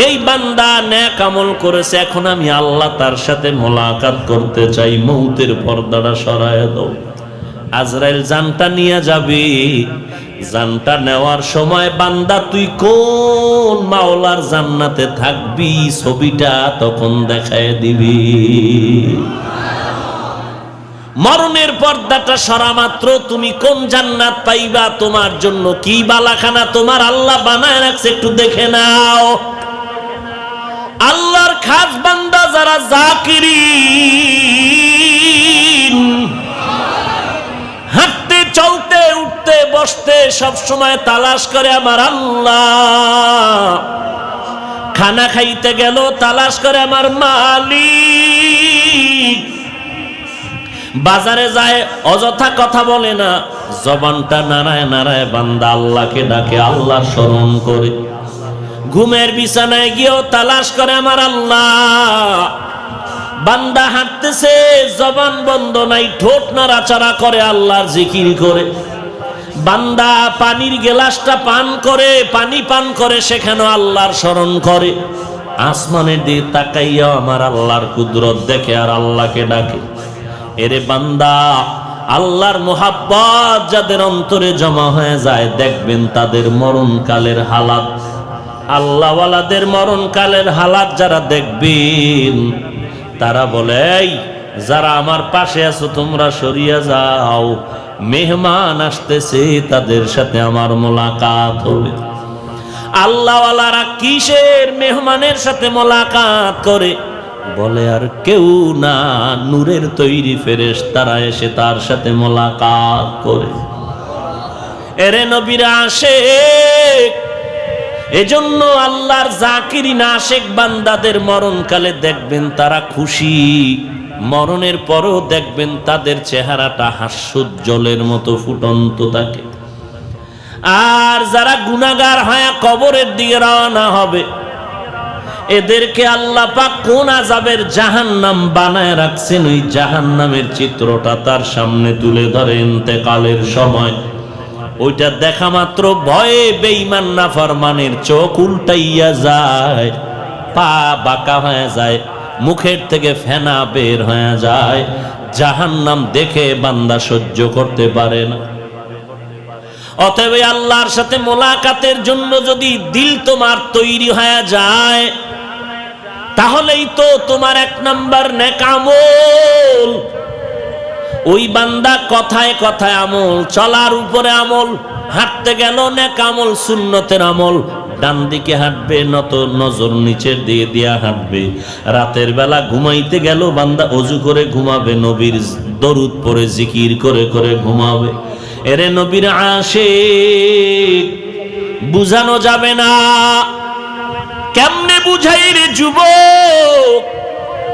এই বান্দা ন্যাক আমল করেছে, এখন আমি আল্লাহ তার সাথে মোলাকাত করতে চাই, মৌতের পর্দাটা সরায় দাও। আজরাইল, জানটা নিয়ে যাবে। জানটা নেওয়ার সময়, বান্দা, তুই কোন মাওলার জান্নাতে থাকবি? ছবিটা তখন দেখায় দিবি। মরণের পর্দাটা সরা মাত্র, তুমি কোন জান্নাত পাইবা? তোমার জন্য কি বালাখানা? তোমার আল্লাহ বানায় রাখছে, একটু দেখে নাও। আল্লাহর খাস বান্দা যারা জাকিরি উঠতে বসতে সব সময় তালাশ করে আমার আল্লাহ। খানা খাইতে গেল, তালাশ করে আমার মালিক। বাজারে যায়, অযথা কথা বলে না। জবানটা নারায় নারায় বান্দা আল্লাহকে ডাকে, আল্লাহ স্মরণ করে। ঘুমের বিছানায় গিয়েও তালাশ করে আমার আল্লাহ। বান্দা হাঁটতেছে, জবান বন্ধ নাই, ঠোঁট নাড়াচাড়া করে আল্লাহর জিকির করে। বান্দা পানির গেলাসটা পান করে পানি পান করে সেখানে আল্লাহর স্মরণ করে? আসমানের দিকে তাকাইয়া আমার আল্লাহর কুদরত দেখে আর আল্লাহকে ডাকে। এরে বান্দা আল্লাহর মোহাব্বত যাদের অন্তরে জমা হয়ে যায় দেখবেন তাদের মরণকালের হালাত। আল্লাহওয়ালাদের মরণকালের হালাত যারা দেখবেন তারা বলে "এই, যারা আমার পাশে আছো তোমরা সরিয়া যাও। মেহমান আসতেছে, তাদের সাথে আমার মোলাকাত হবে। আল্লাহওয়ালারা কিসের মেহমানের সাথে মোলাকাত করে? বলে, আর কেউ না, নূরের তৈরি ফেরেশ তারা এসে তার সাথে মোলাকাত করে। এরে নবীরা আসে এজন্য আল্লাহর জাকিরিন আশেক বান্দাদের মরণকালে দেখবেন তারা খুশি। মরণের পরও দেখবেন তাদের চেহারাটা হাস্যোজ্জ্বলের মতো ফুটন্ত থাকে আর যারা গুনাগার হয় কবরের দিকে রওনা হবে, এদেরকে আল্লাহ পাক কোন আজাবের জাহান্নাম বানায় রাখছেন? ওই জাহান্নামের চিত্রটা তার সামনে তুলে ধরে ইন্তেকালের সময়। ওইটা দেখা মাত্র ভয়ে বেঈমান নাফরমানের চোখ উল্টাইয়া যায়, পা বাঁকা হয়ে যায়। মুখের থেকে ফেনা বের হয়ে যায়। জাহান্নাম দেখে বান্দা সহ্য করতে পারে না। অতএব আল্লাহর সাথে মোলাকাতের জন্য যদি দিল তোমার তৈরি হয়ে যায়, তাহলেই তো তোমার এক নাম্বার নেকামল ওই বান্দা কথায় কথায় আমল, চলার উপরে আমল, হাঁটতে গেল নেকামল সুন্নতের আমল ডান দিকে হাঁটবে, নত নজর নিচের দিয়ে দিয়া হাঁটবে। রাতের বেলা ঘুমাইতে গেল, বান্দা অজু করে ঘুমাবে, নবীর দরুদ পরে জিকির করে করে ঘুমাবে। এরে নবীর আসে বুঝানো যাবে না। কেমনে বুঝাই রে যুবক?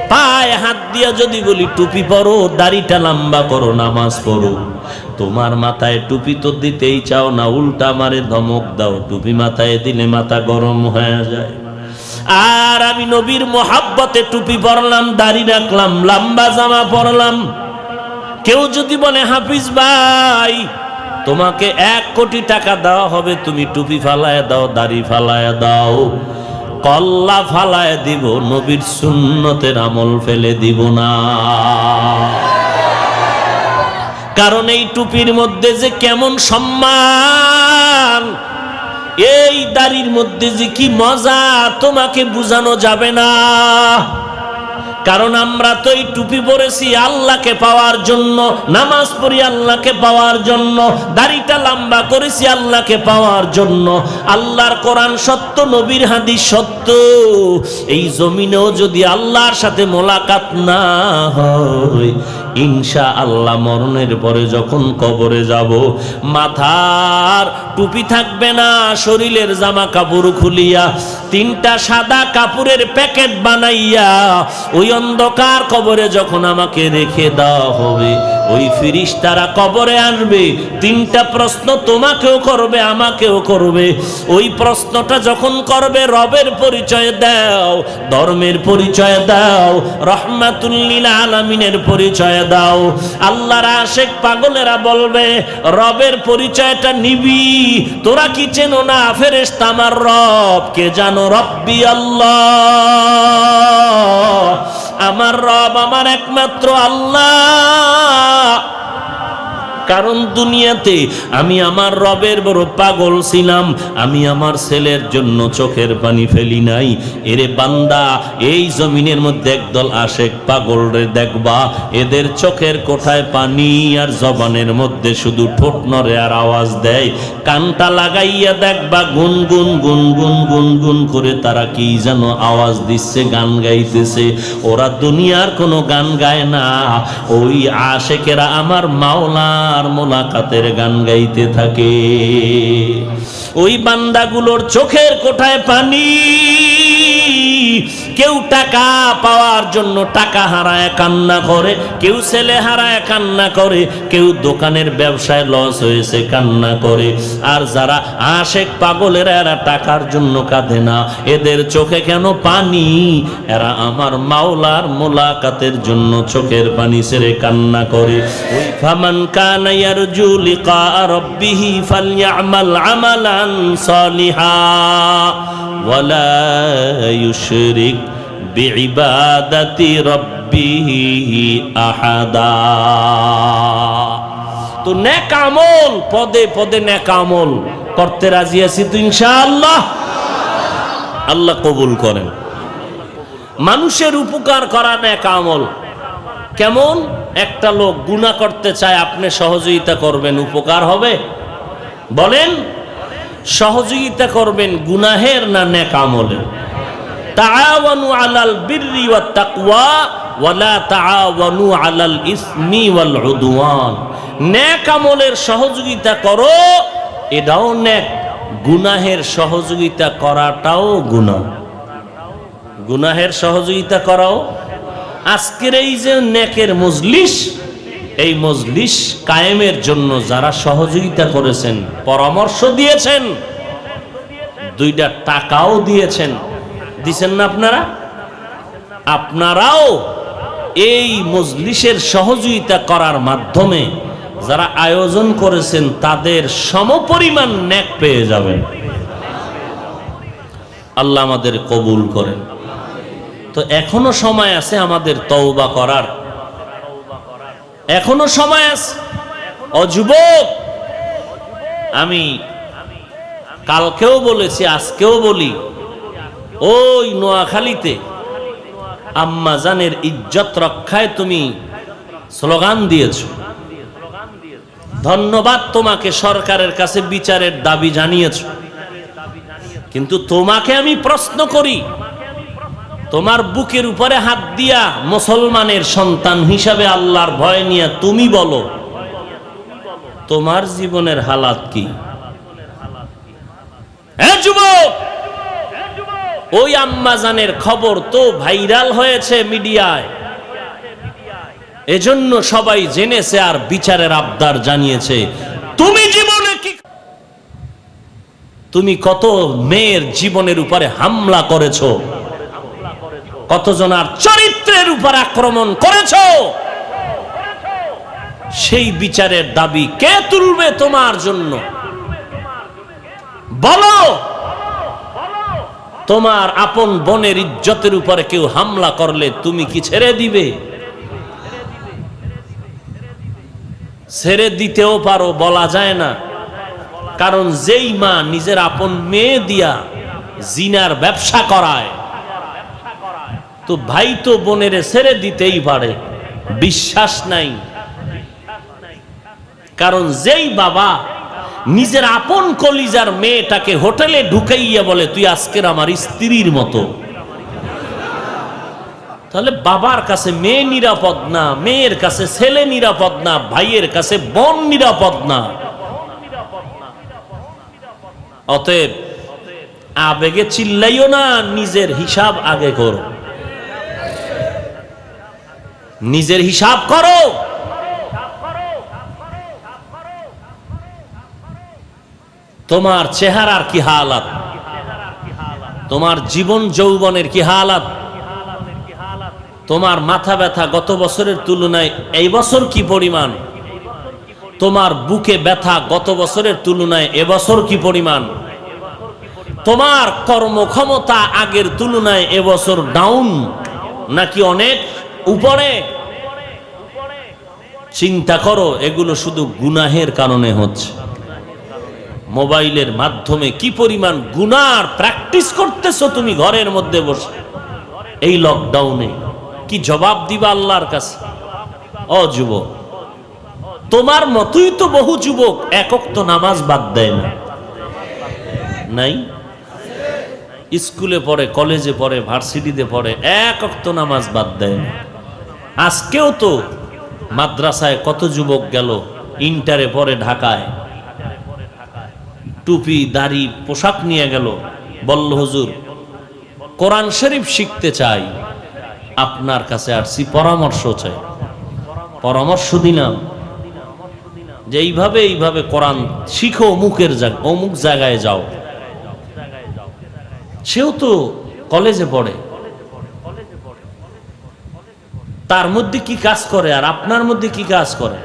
পায়ে হাত দিয়া যদি বলি, টুপি পরো, দাড়িটা লম্বা করো, নামাজ পড়ো। তোমার মাথায় টুপি তো দিতেই চাও না, উল্টা মারে ধমক দাও। টুপি মাথায় দিলে মাথা গরম হয়ে যায়। আর আমি নবীর মোহাব্বতে টুপি পরলাম, দাড়ি রাখলাম, লম্বা জামা পরলাম। কেউ যদি বলে, হাফিজ ভাই, তোমাকে এক কোটি টাকা দেওয়া হবে, তুমি টুপি ফালায় দাও, দাড়ি ফালায় দাও। কল্লা ফালায় দিব, নবীর সুন্নতের আমল ফেলে দিব না। কারণ এই টুপির মধ্যে যে কেমন সম্মান, এই দাড়ির মধ্যে যে কি মজা, তোমাকে বুঝানো যাবে না। কারণ আমরা তো এই টুপি পরেছি আল্লাহকে পাওয়ার জন্য, নামাজ পড়ি আল্লাহকে পাওয়ার জন্য, দাড়িটা লম্বা করেছি আল্লাহকে পাওয়ার জন্য। আল্লাহর কোরআন সত্য, নবীর হাদিস সত্য। এই জমিনেও যদি আল্লাহর সাথে মোলাকাত না হয় ইনশা আল্লাহ মরণের পরে যখন কবরে যাব, মাথার টুপি থাকবে না, শরীরের জামা কাপড় খুলিয়া, তিনটা সাদা কাপড়ের প্যাকেট বানাইয়া, ওই অন্ধকার কবরে যখন আমাকে রেখে দেওয়া হবে ওই ফিরিস তারা কবরে আসবে তিনটা প্রশ্ন তোমাকেও করবে, আমাকেও করবে। ওই প্রশ্নটা যখন করবে, রবের পরিচয় দাও, ধর্মের পরিচয় দাও রহমাতুল্লিল আলমিনের পরিচয় দাও। আল্লাহর আশেক পাগলেরা বলবে, রবের পরিচয়টা নিবি, তোরা কি চেনো না? ফেরেস্তা আমার রব, কে জানো? রব্বি আল্লাহ। আমার রব আমার একমাত্র আল্লাহ। কারণ দুনিয়াতে আমি আমার রবের বড় পাগল ছিলাম, আমি আমার ছেলের জন্য চোখের পানি ফেলি নাই। এরে বান্দা, এই জমিনের মধ্যে একদল আশেক পাগল রে দেখবা, এদের চোখের কোঠায় পানি আর জবানের মধ্যে শুধু ঠোঁট নরে আর আওয়াজ দেয়। কানটা লাগাইয়া দেখবা, গুন গুন গুন গুন গুন গুন করে তারা কি যেন আওয়াজ দিচ্ছে, গান গাইতেছে। ওরা দুনিয়ার কোনো গান গায় না। ওই আশেকেরা আমার মাওলার মোলাকাতের গান গাইতে থাকে। ওই বান্দাগুলোর চোখের কোঠায় পানি কেউ টাকা পাওয়ার জন্য টাকা হারায়, কান্না করে। কেউ ছেলে হারায়, কান্না করে। কেউ দোকানের ব্যবসায় লস হয়েছে, কান্না করে। আর যারা আশেক পাগলেরা, এরা টাকার জন্য কাঁদে না। এদের চোখে কেন পানি? এরা আমার মাওলার মোলাকাতের জন্য চোখের পানি ছেড়ে কান্না করে। ওই ফামান কানা ইয়ারজু লিকা রাব্বিহি ফালইআমাল আমালান সালিহা। ওয়ালা ইউশরিক বিইবাদাতি রাব্বিহি আহাদা তো নেক আমল, পদে পদে নেক আমল। করতে রাজি আছি তো ইনশাআল্লাহ? আল্লাহ কবুল করেন। মানুষের উপকার করা নেক আমল। কেমন? একটা লোক গুণা করতে চায়, আপনি সহযোগিতা করবেন, উপকার হবে। বলেন সহযোগিতা করবেন গুনাহের না নেক আমলের। তাআওয়ানু আলাল বিররি ওয়াত তাকওয়া ওয়ালা তাআওয়ানু আলাল ইসমি ওয়াল উদওয়ান। নেক আমলের সহযোগিতা করো, এটাও নেক। গুনাহের সহযোগিতা করাটাও গুনাহ। গুনাহের সহযোগিতা করাও। আজকের এই যে নেকের মজলিস এই মজলিস কায়েমের জন্য যারা সহযোগিতা করেছেন, পরামর্শ দিয়েছেন, দুইটা টাকাও দিয়েছেন। দিছেন না আপনারা? আপনারাও এই মজলিসের সহযোগিতা করার মাধ্যমে যারা আয়োজন করেছেন, তাদের সমপরিমাণ ন্যাক পেয়ে যাবেন। আল্লাহ আমাদের কবুল করেন। তো এখনও সময় আছে আমাদের তওবা করার। এখনও সময় আছে। অযুবক আমি কালকেও বলেছি, আজকেও বলি, ওই নোয়াখালীতে আম্মাজানের ইজ্জত রক্ষায় তুমি স্লোগান দিয়েছ। ধন্যবাদ তোমাকে সরকারের কাছে বিচারের দাবি জানিয়েছ। কিন্তু তোমাকে আমি প্রশ্ন করি তোমার বুকের উপরে হাত দিয়া মুসলমানের সন্তান হিসাবে আল্লাহর ভয় নিয়ে তুমি বলো, তোমার জীবনের হালাত কি? ওই আম্মাজানের খবর তো ভাইরাল হয়েছে মিডিয়ায়। এজন্য সবাই জেনেছে আর বিচারের আবদার জানিয়েছে। তুমি জীবনে কি তুমি কত মেয়ের জীবনের উপরে হামলা করেছ? কতজনার চরিত্রের উপর আক্রমণ করেছ? সেই বিচারের দাবি কে তুলবে তোমার জন্য? বলো! তোমার আপন বনের ইজ্জতের উপরে কেউ হামলা করলে তুমি কি ছেড়ে দিবে? ছেড়ে দিতেও পারো, বলা যায় না। কারণ যেই মা নিজের আপন মেয়ে দিয়া জিনার ব্যবসা করায় তো ভাই তো বোনের ছেড়ে দিতেই পারে। বিশ্বাস নাই। কারণ যেই বাবা নিজের আপন কলিজার মেয়েটাকে হোটেলে ঢুকাইয়া বলে, তুই আজকের আমার স্ত্রীর মতো। তাহলে বাবার কাছে মেয়ে নিরাপদ না, মেয়ের কাছে ছেলে নিরাপদ না, ভাইয়ের কাছে বোন নিরাপদ না। অতএব আবেগে চিল্লাইও না, নিজের হিসাব আগে করো। নিজের হিসাব করো। তোমার চেহারার কি হালাত? তোমার জীবন যৌবনের কি হালাত? তোমার মাথা ব্যথা গত বছরের তুলনায় এই বছর কি পরিমাণ? তোমার বুকে ব্যথা গত বছরের তুলনায় এবছর কি পরিমাণ? তোমার কর্মক্ষমতা আগের তুলনায় এবছর ডাউন নাকি অনেক? উপরে। চিন্তা করো, এগুলো শুধু গুনাহের কারণে হচ্ছে। মোবাইলের মাধ্যমে কি পরিমাণ গুনার প্র্যাকটিস করতেছো তুমি ঘরের মধ্যে বসে? এই লকডাউনে কি জবাব দিবা আল্লাহর কাছে? অ যুবক, তোমার মতোই তো বহু যুবক একক তো নামাজ বাদ দেয় না। নাই? স্কুলে পড়ে, কলেজে পড়ে, ভার্সিটিতে পড়ে, এক অক্ত নামাজ বাদ দেয় না। আজকেও তো মাদ্রাসায় কত যুবক গেল? ইন্টারে পড়ে ঢাকায়। টুপি, দাড়ি, পোশাক নিয়ে গেল। বল্ল, হুজুর, কোরআন শরীফ শিখতে চাই। আপনার কাছে আসছি পরামর্শ চাই। পরামর্শ দিলাম। যে এইভাবে এইভাবে কোরআন শিখো অমুকের অমুক জায়গায় যাও। সেও তো কলেজে পড়ে। তার মধ্যে কি কাজ করে আর আপনার মধ্যে কি কাজ করে?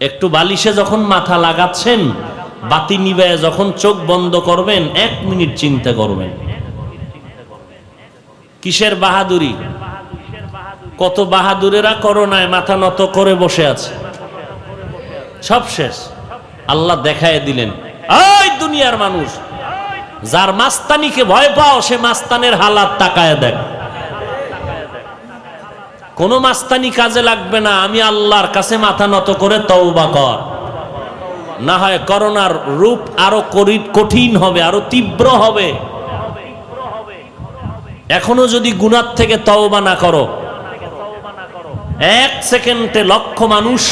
একটু বালিশে যখন মাথা লাগাচ্ছেন, বাতি নিবায় যখন চোখ বন্ধ করবেন, এক মিনিট চিন্তা করবেন। কিসের বাহাদুরি? কত বাহাদুরেরা করোনায় মাথা নত করে বসে আছে। সব শেষ। আল্লাহ দেখায় দিলেন ওই দুনিয়ার মানুষ, যার মাস্তানিকে ভয় পাও, সে মাস্তানের হালাত তাকায় দেখ। কোনো মাস্তানি কাজে লাগবে না, আমি আল্লাহর কাছে মাথা নত করে তওবা কর। না হয় করোনার রূপ আরও কঠিন হবে, আরও তীব্র হবে। এখনও যদি গুনার থেকে তওবা না করো, এক সেকেন্ডে লক্ষ মানুষ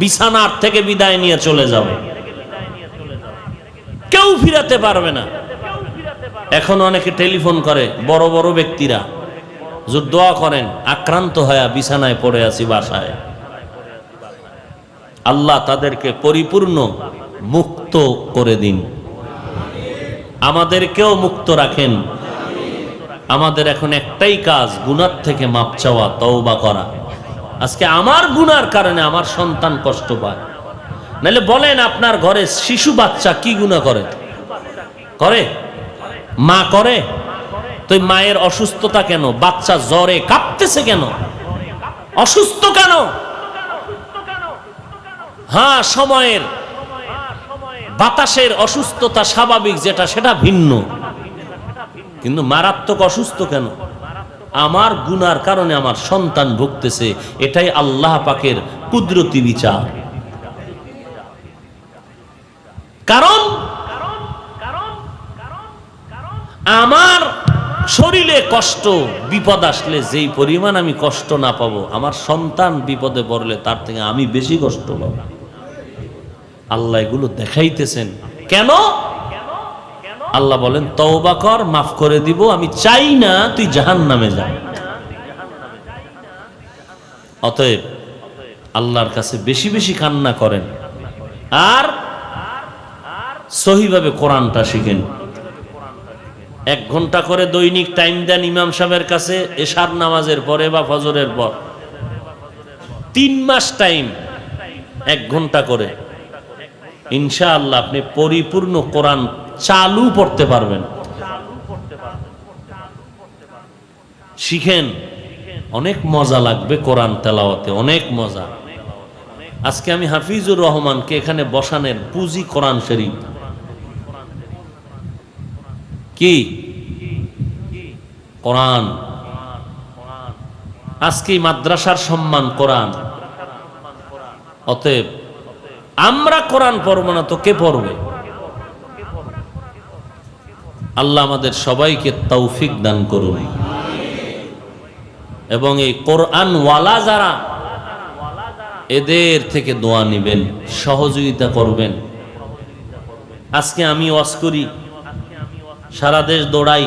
বিছানার থেকে বিদায় নিয়ে চলে যাবে। কেউ ফিরাতে পারবে না। এখন অনেকে টেলিফোন করে, বড় বড় ব্যক্তিরা। দোয়া করেন, আক্রান্ত হয়ে বিছানায় পড়ে আছি বাসায়। আল্লাহ তাদেরকে পরিপূর্ণ মুক্ত করে দিন। আমাদেরকেও মুক্ত রাখেন। আমাদের এখন একটাই কাজ, গুনার থেকে মাপ চাওয়া, তওবা করা। আজকে আমার গুনার কারণে আমার সন্তান কষ্ট পায়। নাহলে বলেন, আপনার ঘরে শিশু বাচ্চা কি গুণা করে? করে? মা করে? তো মায়ের অসুস্থতা কেন? বাচ্চা জ্বরে কাঁপতেছে কেন? অসুস্থ কেন? হ্যাঁ সময়ের। বাতাসের অসুস্থতা স্বাভাবিক যেটা, সেটা ভিন্ন। কিন্তু মারাত্মক অসুস্থ কেন? আমার গুনার কারণে আমার সন্তান ভুগতেছে, এটাই আল্লাহ পাকের কুদরতি বিচার। কারণ আমার শরীরে কষ্ট, বিপদ আসলে যেই পরিমাণ আমি কষ্ট না পাবো, আমার সন্তান বিপদে পড়লে তার থেকে আমি বেশি কষ্ট পাবো। আল্লাহ এগুলো দেখাইতেছেন। কেন? আল্লাহ বলেন, তওবা কর, মাফ করে দিব, আমি চাই না তুই জাহান নামে যা। অতএব আল্লাহর কাছে বেশি বেশি কান্না করেন। আর সহিভাবে কোরআনটা শিখেন। এক ঘণ্টা করে দৈনিক টাইম দেন ইমাম সাহেবের কাছে, এশার নামাজের পরে বা ফজরের পর। তিন মাস টাইম, এক ঘণ্টা করে। ইনশাআল্লাহ আপনি পরিপূর্ণ কোরআন চালু পড়তে পারবেন। শিখেন, অনেক মজা লাগবে কোরআন তেলাওয়াতে, অনেক মজা। আজকে আমি হাফিজুর রহমানকে এখানে বসানের পুঁজি কোরআন শরীফ। কি? কোরআন। আজকে মাদ্রাসার সম্মান কোরআন। অতএব আমরা কোরআন পড়ব না তো কে পড়বে? আল্লাহ আমাদের সবাইকে তৌফিক দান করুন। এবং এই কোরআন ওয়ালা যারা, এদের থেকে দোয়া নিবেন, সহযোগিতা করবেন। আজকে আমি ওয়াজ করি। সারা দেশ দৌড়াই।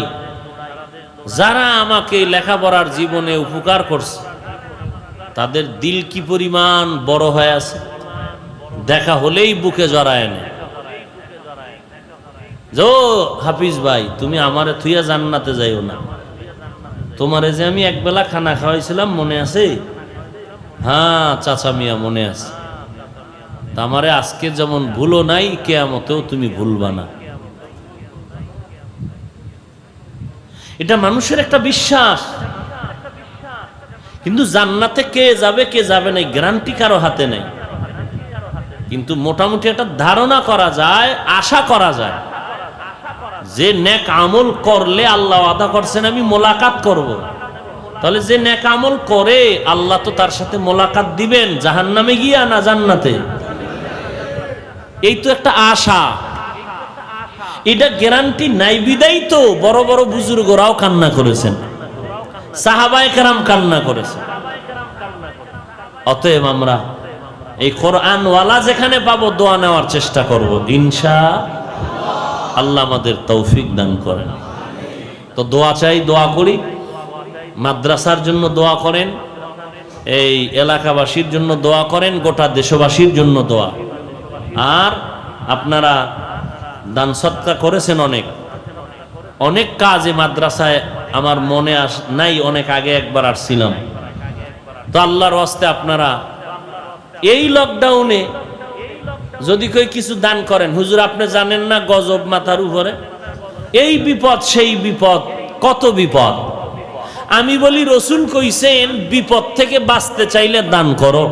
যারা আমাকে লেখাপড়ার জীবনে উপকার করছে, তাদের দিল কি পরিমাণ বড় হয়ে আছে? দেখা হলেই বুকে জড়ায় না যো হাফিজ ভাই, তুমি আমারে থুইয়া জান্নাতে যাইও না। তোমারে যে আমি একবেলা খানা খাওয়াইছিলাম, মনে আছে? হ্যাঁ চাচা মিয়া, মনে আছে। আমারে আজকে যেমন ভুলো নাই, কেয়ামতেও তুমি ভুলবা না। এটা মানুষের একটা বিশ্বাস। কিন্তু জান্নাতে কে যাবে কে যাবে না গ্যারান্টি কারও হাতে নেই। কিন্তু মোটামুটি একটা ধারণা করা যায়, আশা করা যায়। যে নেক আমল করলে আল্লাহ আদা করছেন, আমি মোলাকাত করব। তাহলে যে নেক আমল করে, আল্লাহ তো তার সাথে মোলাকাত দিবেন জাহান নামে গিয়া না জান্নাতে? এই তো একটা আশা। এটা গ্যারান্টি নাই বিদায় তো বড় বড় বুজুর্গরাও কান্না করেছেন। সাহাবায় কেরাম কান্না করেছেন। অতএব আমরা এই কোরআনওয়ালা যেখানে পাবো দোয়া নেওয়ার চেষ্টা করব। ইনশা আল্লাহ আমাদের তৌফিক দান করেন। তো দোয়া চাই, দোয়া করি। মাদ্রাসার জন্য দোয়া করেন। এই এলাকাবাসীর জন্য দোয়া করেন। গোটা দেশবাসীর জন্য দোয়া। আর আপনারা দান সৎকা করেছেন অনেক। অনেক কাজ মাদ্রাসায় আমার মনে আস নাই, অনেক আগে একবার আসছিলাম। তো আল্লাহর ওয়াস্তে আপনারা এই লকডাউনে যদি কেউ কিছু দান করেন, হুজুর আপনি জানেন না গজব মাথার উপরে? এই বিপদ, সেই বিপদ, কত বিপদ? আমি বলি, রসুল কইছেন, বিপদ থেকে বাঁচতে চাইলে দান করো।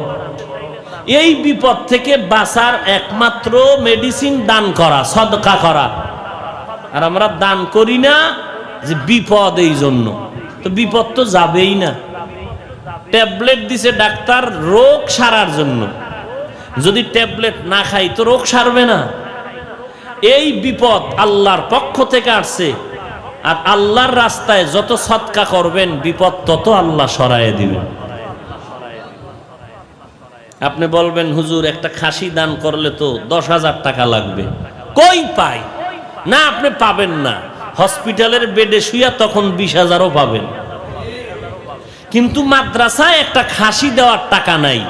এই বিপদ থেকে বাঁচার একমাত্র মেডিসিন দান করা, সদকা করা। আর আমরা দান করি না যে বিপদ এই জন্য। তো বিপদ তো যাবেই না। ট্যাবলেট দিছে ডাক্তার রোগ সারার জন্য। যদি ট্যাবলেট না খাই তো রোগ সারবে না। এই বিপদ আল্লাহর পক্ষ থেকে আসছে। আর আল্লাহর রাস্তায় যত সৎকা করবেন, বিপদ তত আল্লাহ সরায় দিবেন। আপনি বলবেন, হুজুর, একটা খাসি দান করলে তো দশ হাজার টাকা লাগবে। কই পাই? না, আপনি পাবেন না। হসপিটালের বেডে শুয়া তখন বিশ হাজারও পাবেন। কিন্তু মাদ্রাসায় একটা খাসি দেওয়ার টাকা নাই।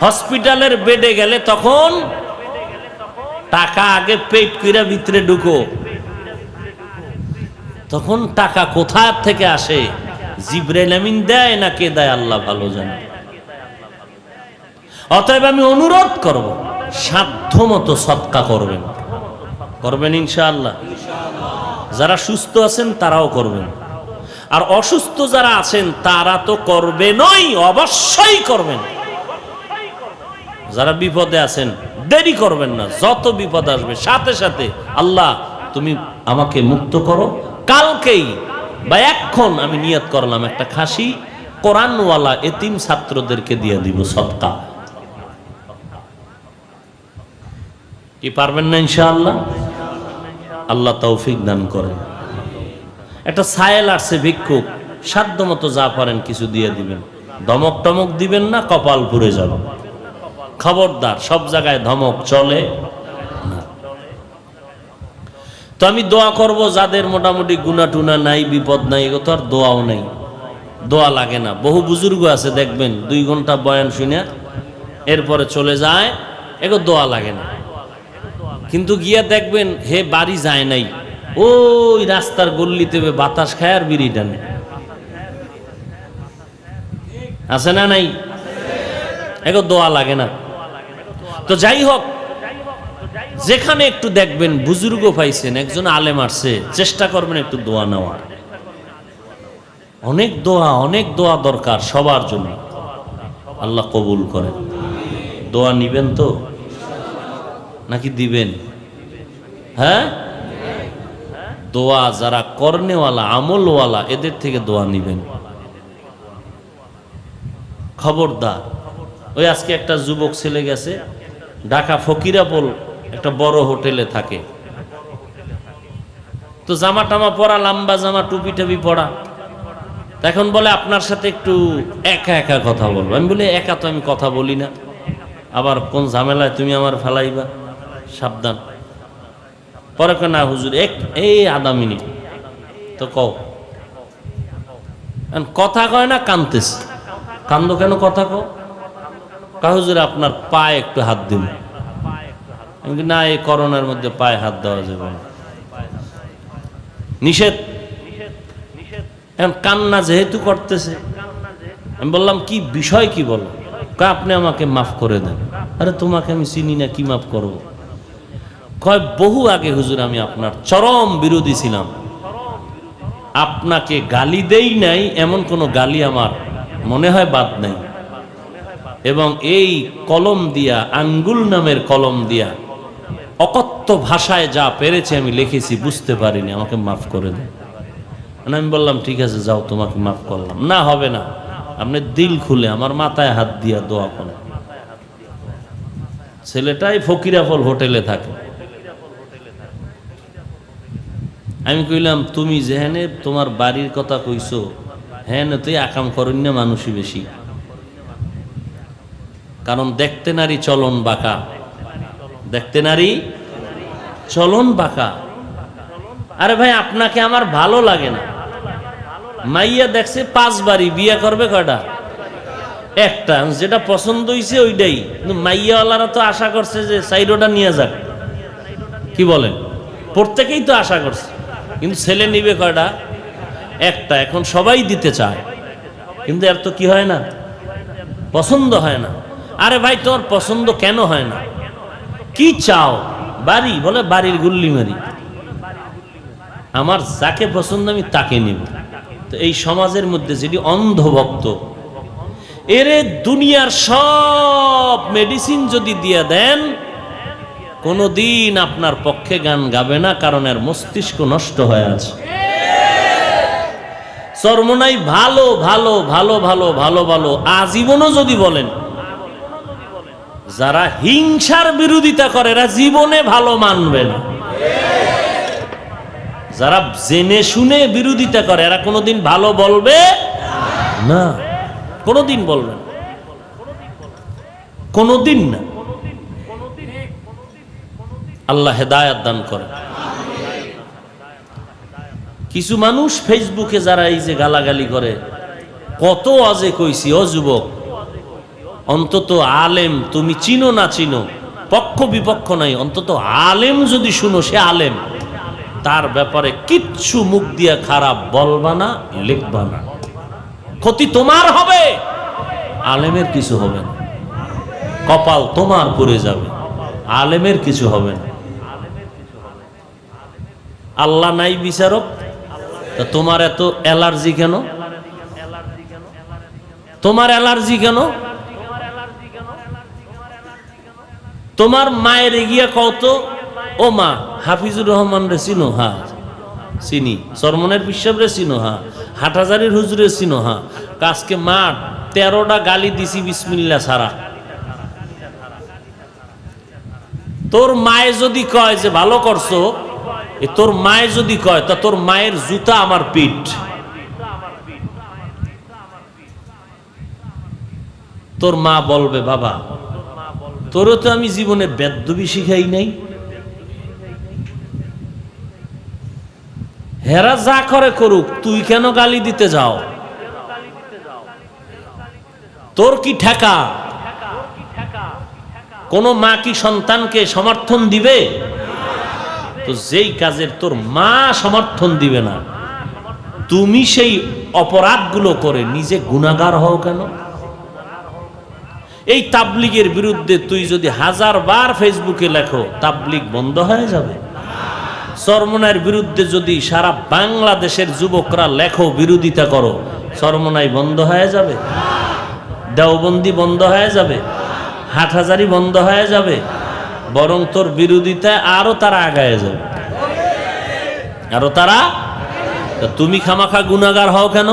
হসপিটালের বেডে গেলে তখন টাকা আগে পেট কইরা ভিতরে ঢুকো। তখন টাকা কোথা থেকে আসে? জিব্রাইল আমিন দেয় না কে দেয়? আল্লাহ ভালো জানে। অতএব আমি অনুরোধ করব সাধ্য মতো সৎকা করবেন। করবেন ইনশাআল্লাহ। যারা সুস্থ আছেন তারাও করবেন। আর অসুস্থ যারা আছেন তারা তো করবেনই অবশ্যই করবেন। যারা বিপদে আছেন, দেরি করবেন না, যত বিপদ আসবে, সাথে সাথে আল্লাহ, তুমি আমাকে মুক্ত করো। কালকেই বা এখন আমি নিয়ত করলাম একটা খাসি, কোরআনওয়ালা এতিম ছাত্রদেরকে দিয়ে দিব সৎকা। কি পারবেন না ইনশাআল্লাহ? আল্লাহ তৌফিক দান করেন। একটা সায়েল আসছে, ভিক্ষুক। সাধ্য মতো যা পারেন কিছু দিয়ে দিবেন। ধমক টমক দিবেন না, কপাল পুড়ে যাবে। খবরদার, সব জায়গায় ধমক চলে তো আমি দোয়া করব, যাদের মোটামুটি গুনা টুনা নাই, বিপদ নাই এগো তো আর দোয়াও নাই। দোয়া লাগে না। বহু বুজুর্গ আছে, দেখবেন, দুই ঘণ্টা বয়ান শুনে এরপরে চলে যায় এগো দোয়া লাগে না। কিন্তু গিয়া দেখবেন, হে বাড়ি যায় নাই। ওই রাস্তার গল্লিতে বাতাস খায় আর বিড়ি টানে। আছে না নাই? এগো দোয়া লাগে না। তো যাই হোক, যেখানে একটু দেখবেন, বুজুর্গ পাইছেন, একজন আলেম আসছে, চেষ্টা করবেন একটু দোয়া নেওয়ার। অনেক দোয়া অনেক দোয়া দরকার সবার জন্য। আল্লাহ কবুল করেন। দোয়া নিবেন তো? নাকি দিবেন? হ্যাঁ? দোয়া যারা কর্নেওয়ালা, আমলওয়ালা, এদের থেকে দোয়া নিবেন। খবরদার। ওই আজকে একটা যুবক ছেলে গেছে, ঢাকা ফকিরাপোল একটা বড় হোটেলে থাকে। তো জামা টামা পরা, লম্বা জামা টুপি টাপি পরা এখন বলে আপনার সাথে একটু একা একা কথা বলব। আমি বলি, একা তো আমি কথা বলি না। আবার কোন ঝামেলায় তুমি আমার ফেলাইবা? সাবধান। পরে না, হুজুর, এক, এই আধা মিনিট তো কও কথা কয় না, কানতেছে। কান্দো কেন কথা কও? কা হুজুর, আপনার পায়ে একটু হাত দিন। না, এই করোনার মধ্যে পায়ে হাত দেওয়া যাবে নিষেধ। কান্না যেহেতু করতেছে, আমি বললাম, কি বিষয় কি বলো? আপনি আমাকে মাফ করে দেন। আরে, তোমাকে আমি চিনি না, কি মাফ করব? কয়, বহু আগে হুজুর আমি আপনার চরম বিরোধী ছিলাম। আপনাকে গালি দেই নাই, এমন কোনো গালি আমার মনে হয় বাদ নাই। এবং এই কলম দিয়া, আঙ্গুল নামের কলম দিয়া, অকথ্য ভাষায় যা পেরেছে আমি লিখেছি, বুঝতে পারিনি, আমাকে মাফ করে দেন। মানে আমি বললাম, ঠিক আছে, যাও, তোমাকে মাফ করলাম। না, হবে না। আপনি দিল খুলে, আমার মাথায় হাত দিয়া দোয়া করেন। ছেলেটাই ফকিরাফল হোটেলে থাকে। আমি কইলাম, তুমি যেহেনে তোমার বাড়ির কথা কইছো হ্যাঁ তুই আকাম করেন না মানুষই বেশি। কারণ দেখতে নারী চলন বাঁকা। দেখতে নারী চলন বাঁকা। আরে ভাই, আপনাকে আমার ভালো লাগে না। মাইয়া দেখছে পাঁচ বাড়ি, বিয়ে করবে কটা একটা, যেটা পছন্দ হয়েছে ওইটাই। কিন্তু মাইয়াওয়ালারা তো আশা করছে যে সাইডোটা নিয়ে যাক। কি বলেন? প্রত্যেকেই তো আশা করছে। কিন্তু ছেলে নিবে কয়টা? একটা। এখন সবাই দিতে চায়। কিন্তু এর তো কি হয় না? পছন্দ হয় না। আরে ভাই তোমার পছন্দ কেন হয় না? কি চাও? বাড়ি? বলে বাড়ির গুল্লি মারি। আমার যাকে পছন্দ, আমি তাকে নিব। তো এই সমাজের মধ্যে যেটি অন্ধভক্ত, এরে দুনিয়ার সব মেডিসিন যদি দিয়ে দেন কোনোদিন আপনার পক্ষে গান গাবে না, কারণ এর মস্তিষ্ক নষ্ট হয়ে আছে। চর্মনাই ভালো ভালো ভালো ভালো ভালো ভালো আজীবনও যদি বলেন, যারা হিংসার বিরোধিতা করে, এরা জীবনে ভালো মানবে না। যারা জেনে শুনে বিরোধিতা করে, এরা কোনোদিন ভালো বলবে না। কোনোদিন বলবে কোনোদিন না। আল্লাহ হেদায়াত দান করে। কিছু মানুষ ফেসবুকে যারা এই যে গালাগালি করে, কত আজে কইছি, ও যুবক, অন্তত আলেম, তুমি চিনো না চিনো, পক্ষ বিপক্ষ নাই, অন্তত আলেম যদি শুনো, সে আলেম। তার ব্যাপারে কিচ্ছু মুখ দিয়া খারাপ বলবা না, লিখবা না। ক্ষতি তোমার হবে, আলেমের কিছু হবে না। কপাল তোমার পড়ে যাবে, আলেমের কিছু হবে না। আল্লাহ নাই বিচারক? তোমার এত অ্যালার্জি কেন? তোমার অ্যালার্জি কেন? তোমার মায়ের এগিয়া কত ও মা, হাফিজুর রহমান রে চিনো, হা। চিনি। সরমনের বিশ্বাব রে চিনো, হা। হাটাজারির হুজুরে চিনো, হা। কাজকে মা তেরোটা গালি দিছি বিসমিল্লা সারা তোর মায়ে যদি কয় যে, ভালো করছ তোর মায়ে যদি কয়, তা তোর মায়ের জুতা আমার পিঠ। তোর মা বলবে, বাবা, তোরও তো আমি জীবনে বেদ্যবি শিখাই নাই। হেরা যা করে করুক, তুই কেন গালি দিতে যাও? তোর কি ঠেকা? কোন মা কি সন্তানকে সমর্থন দিবে? তো যেই কাজের তোর মা সমর্থন দিবে না, তুমি সেই অপরাধগুলো করে নিজে গুণাগার হও কেন? এই তাবলিগের বিরুদ্ধে তুই যদি হাজার বার ফেসবুকে লেখো, তাবলিগ বন্ধ হয়ে যাবে। সরমনার বিরুদ্ধে যদি সারা বাংলাদেশের যুবকরা লেখো, বিরোধিতা করো, সরমনাই বন্ধ হয়ে যাবে। দেওবন্দি বন্ধ হয়ে যাবে। হাটহাজারি বন্ধ হয়ে যাবে। বরং তোর বিরোধিতায় আরও তারা আগায় যাবে। আরও তারা? তুমি খামাখা গুণাগার হও কেন?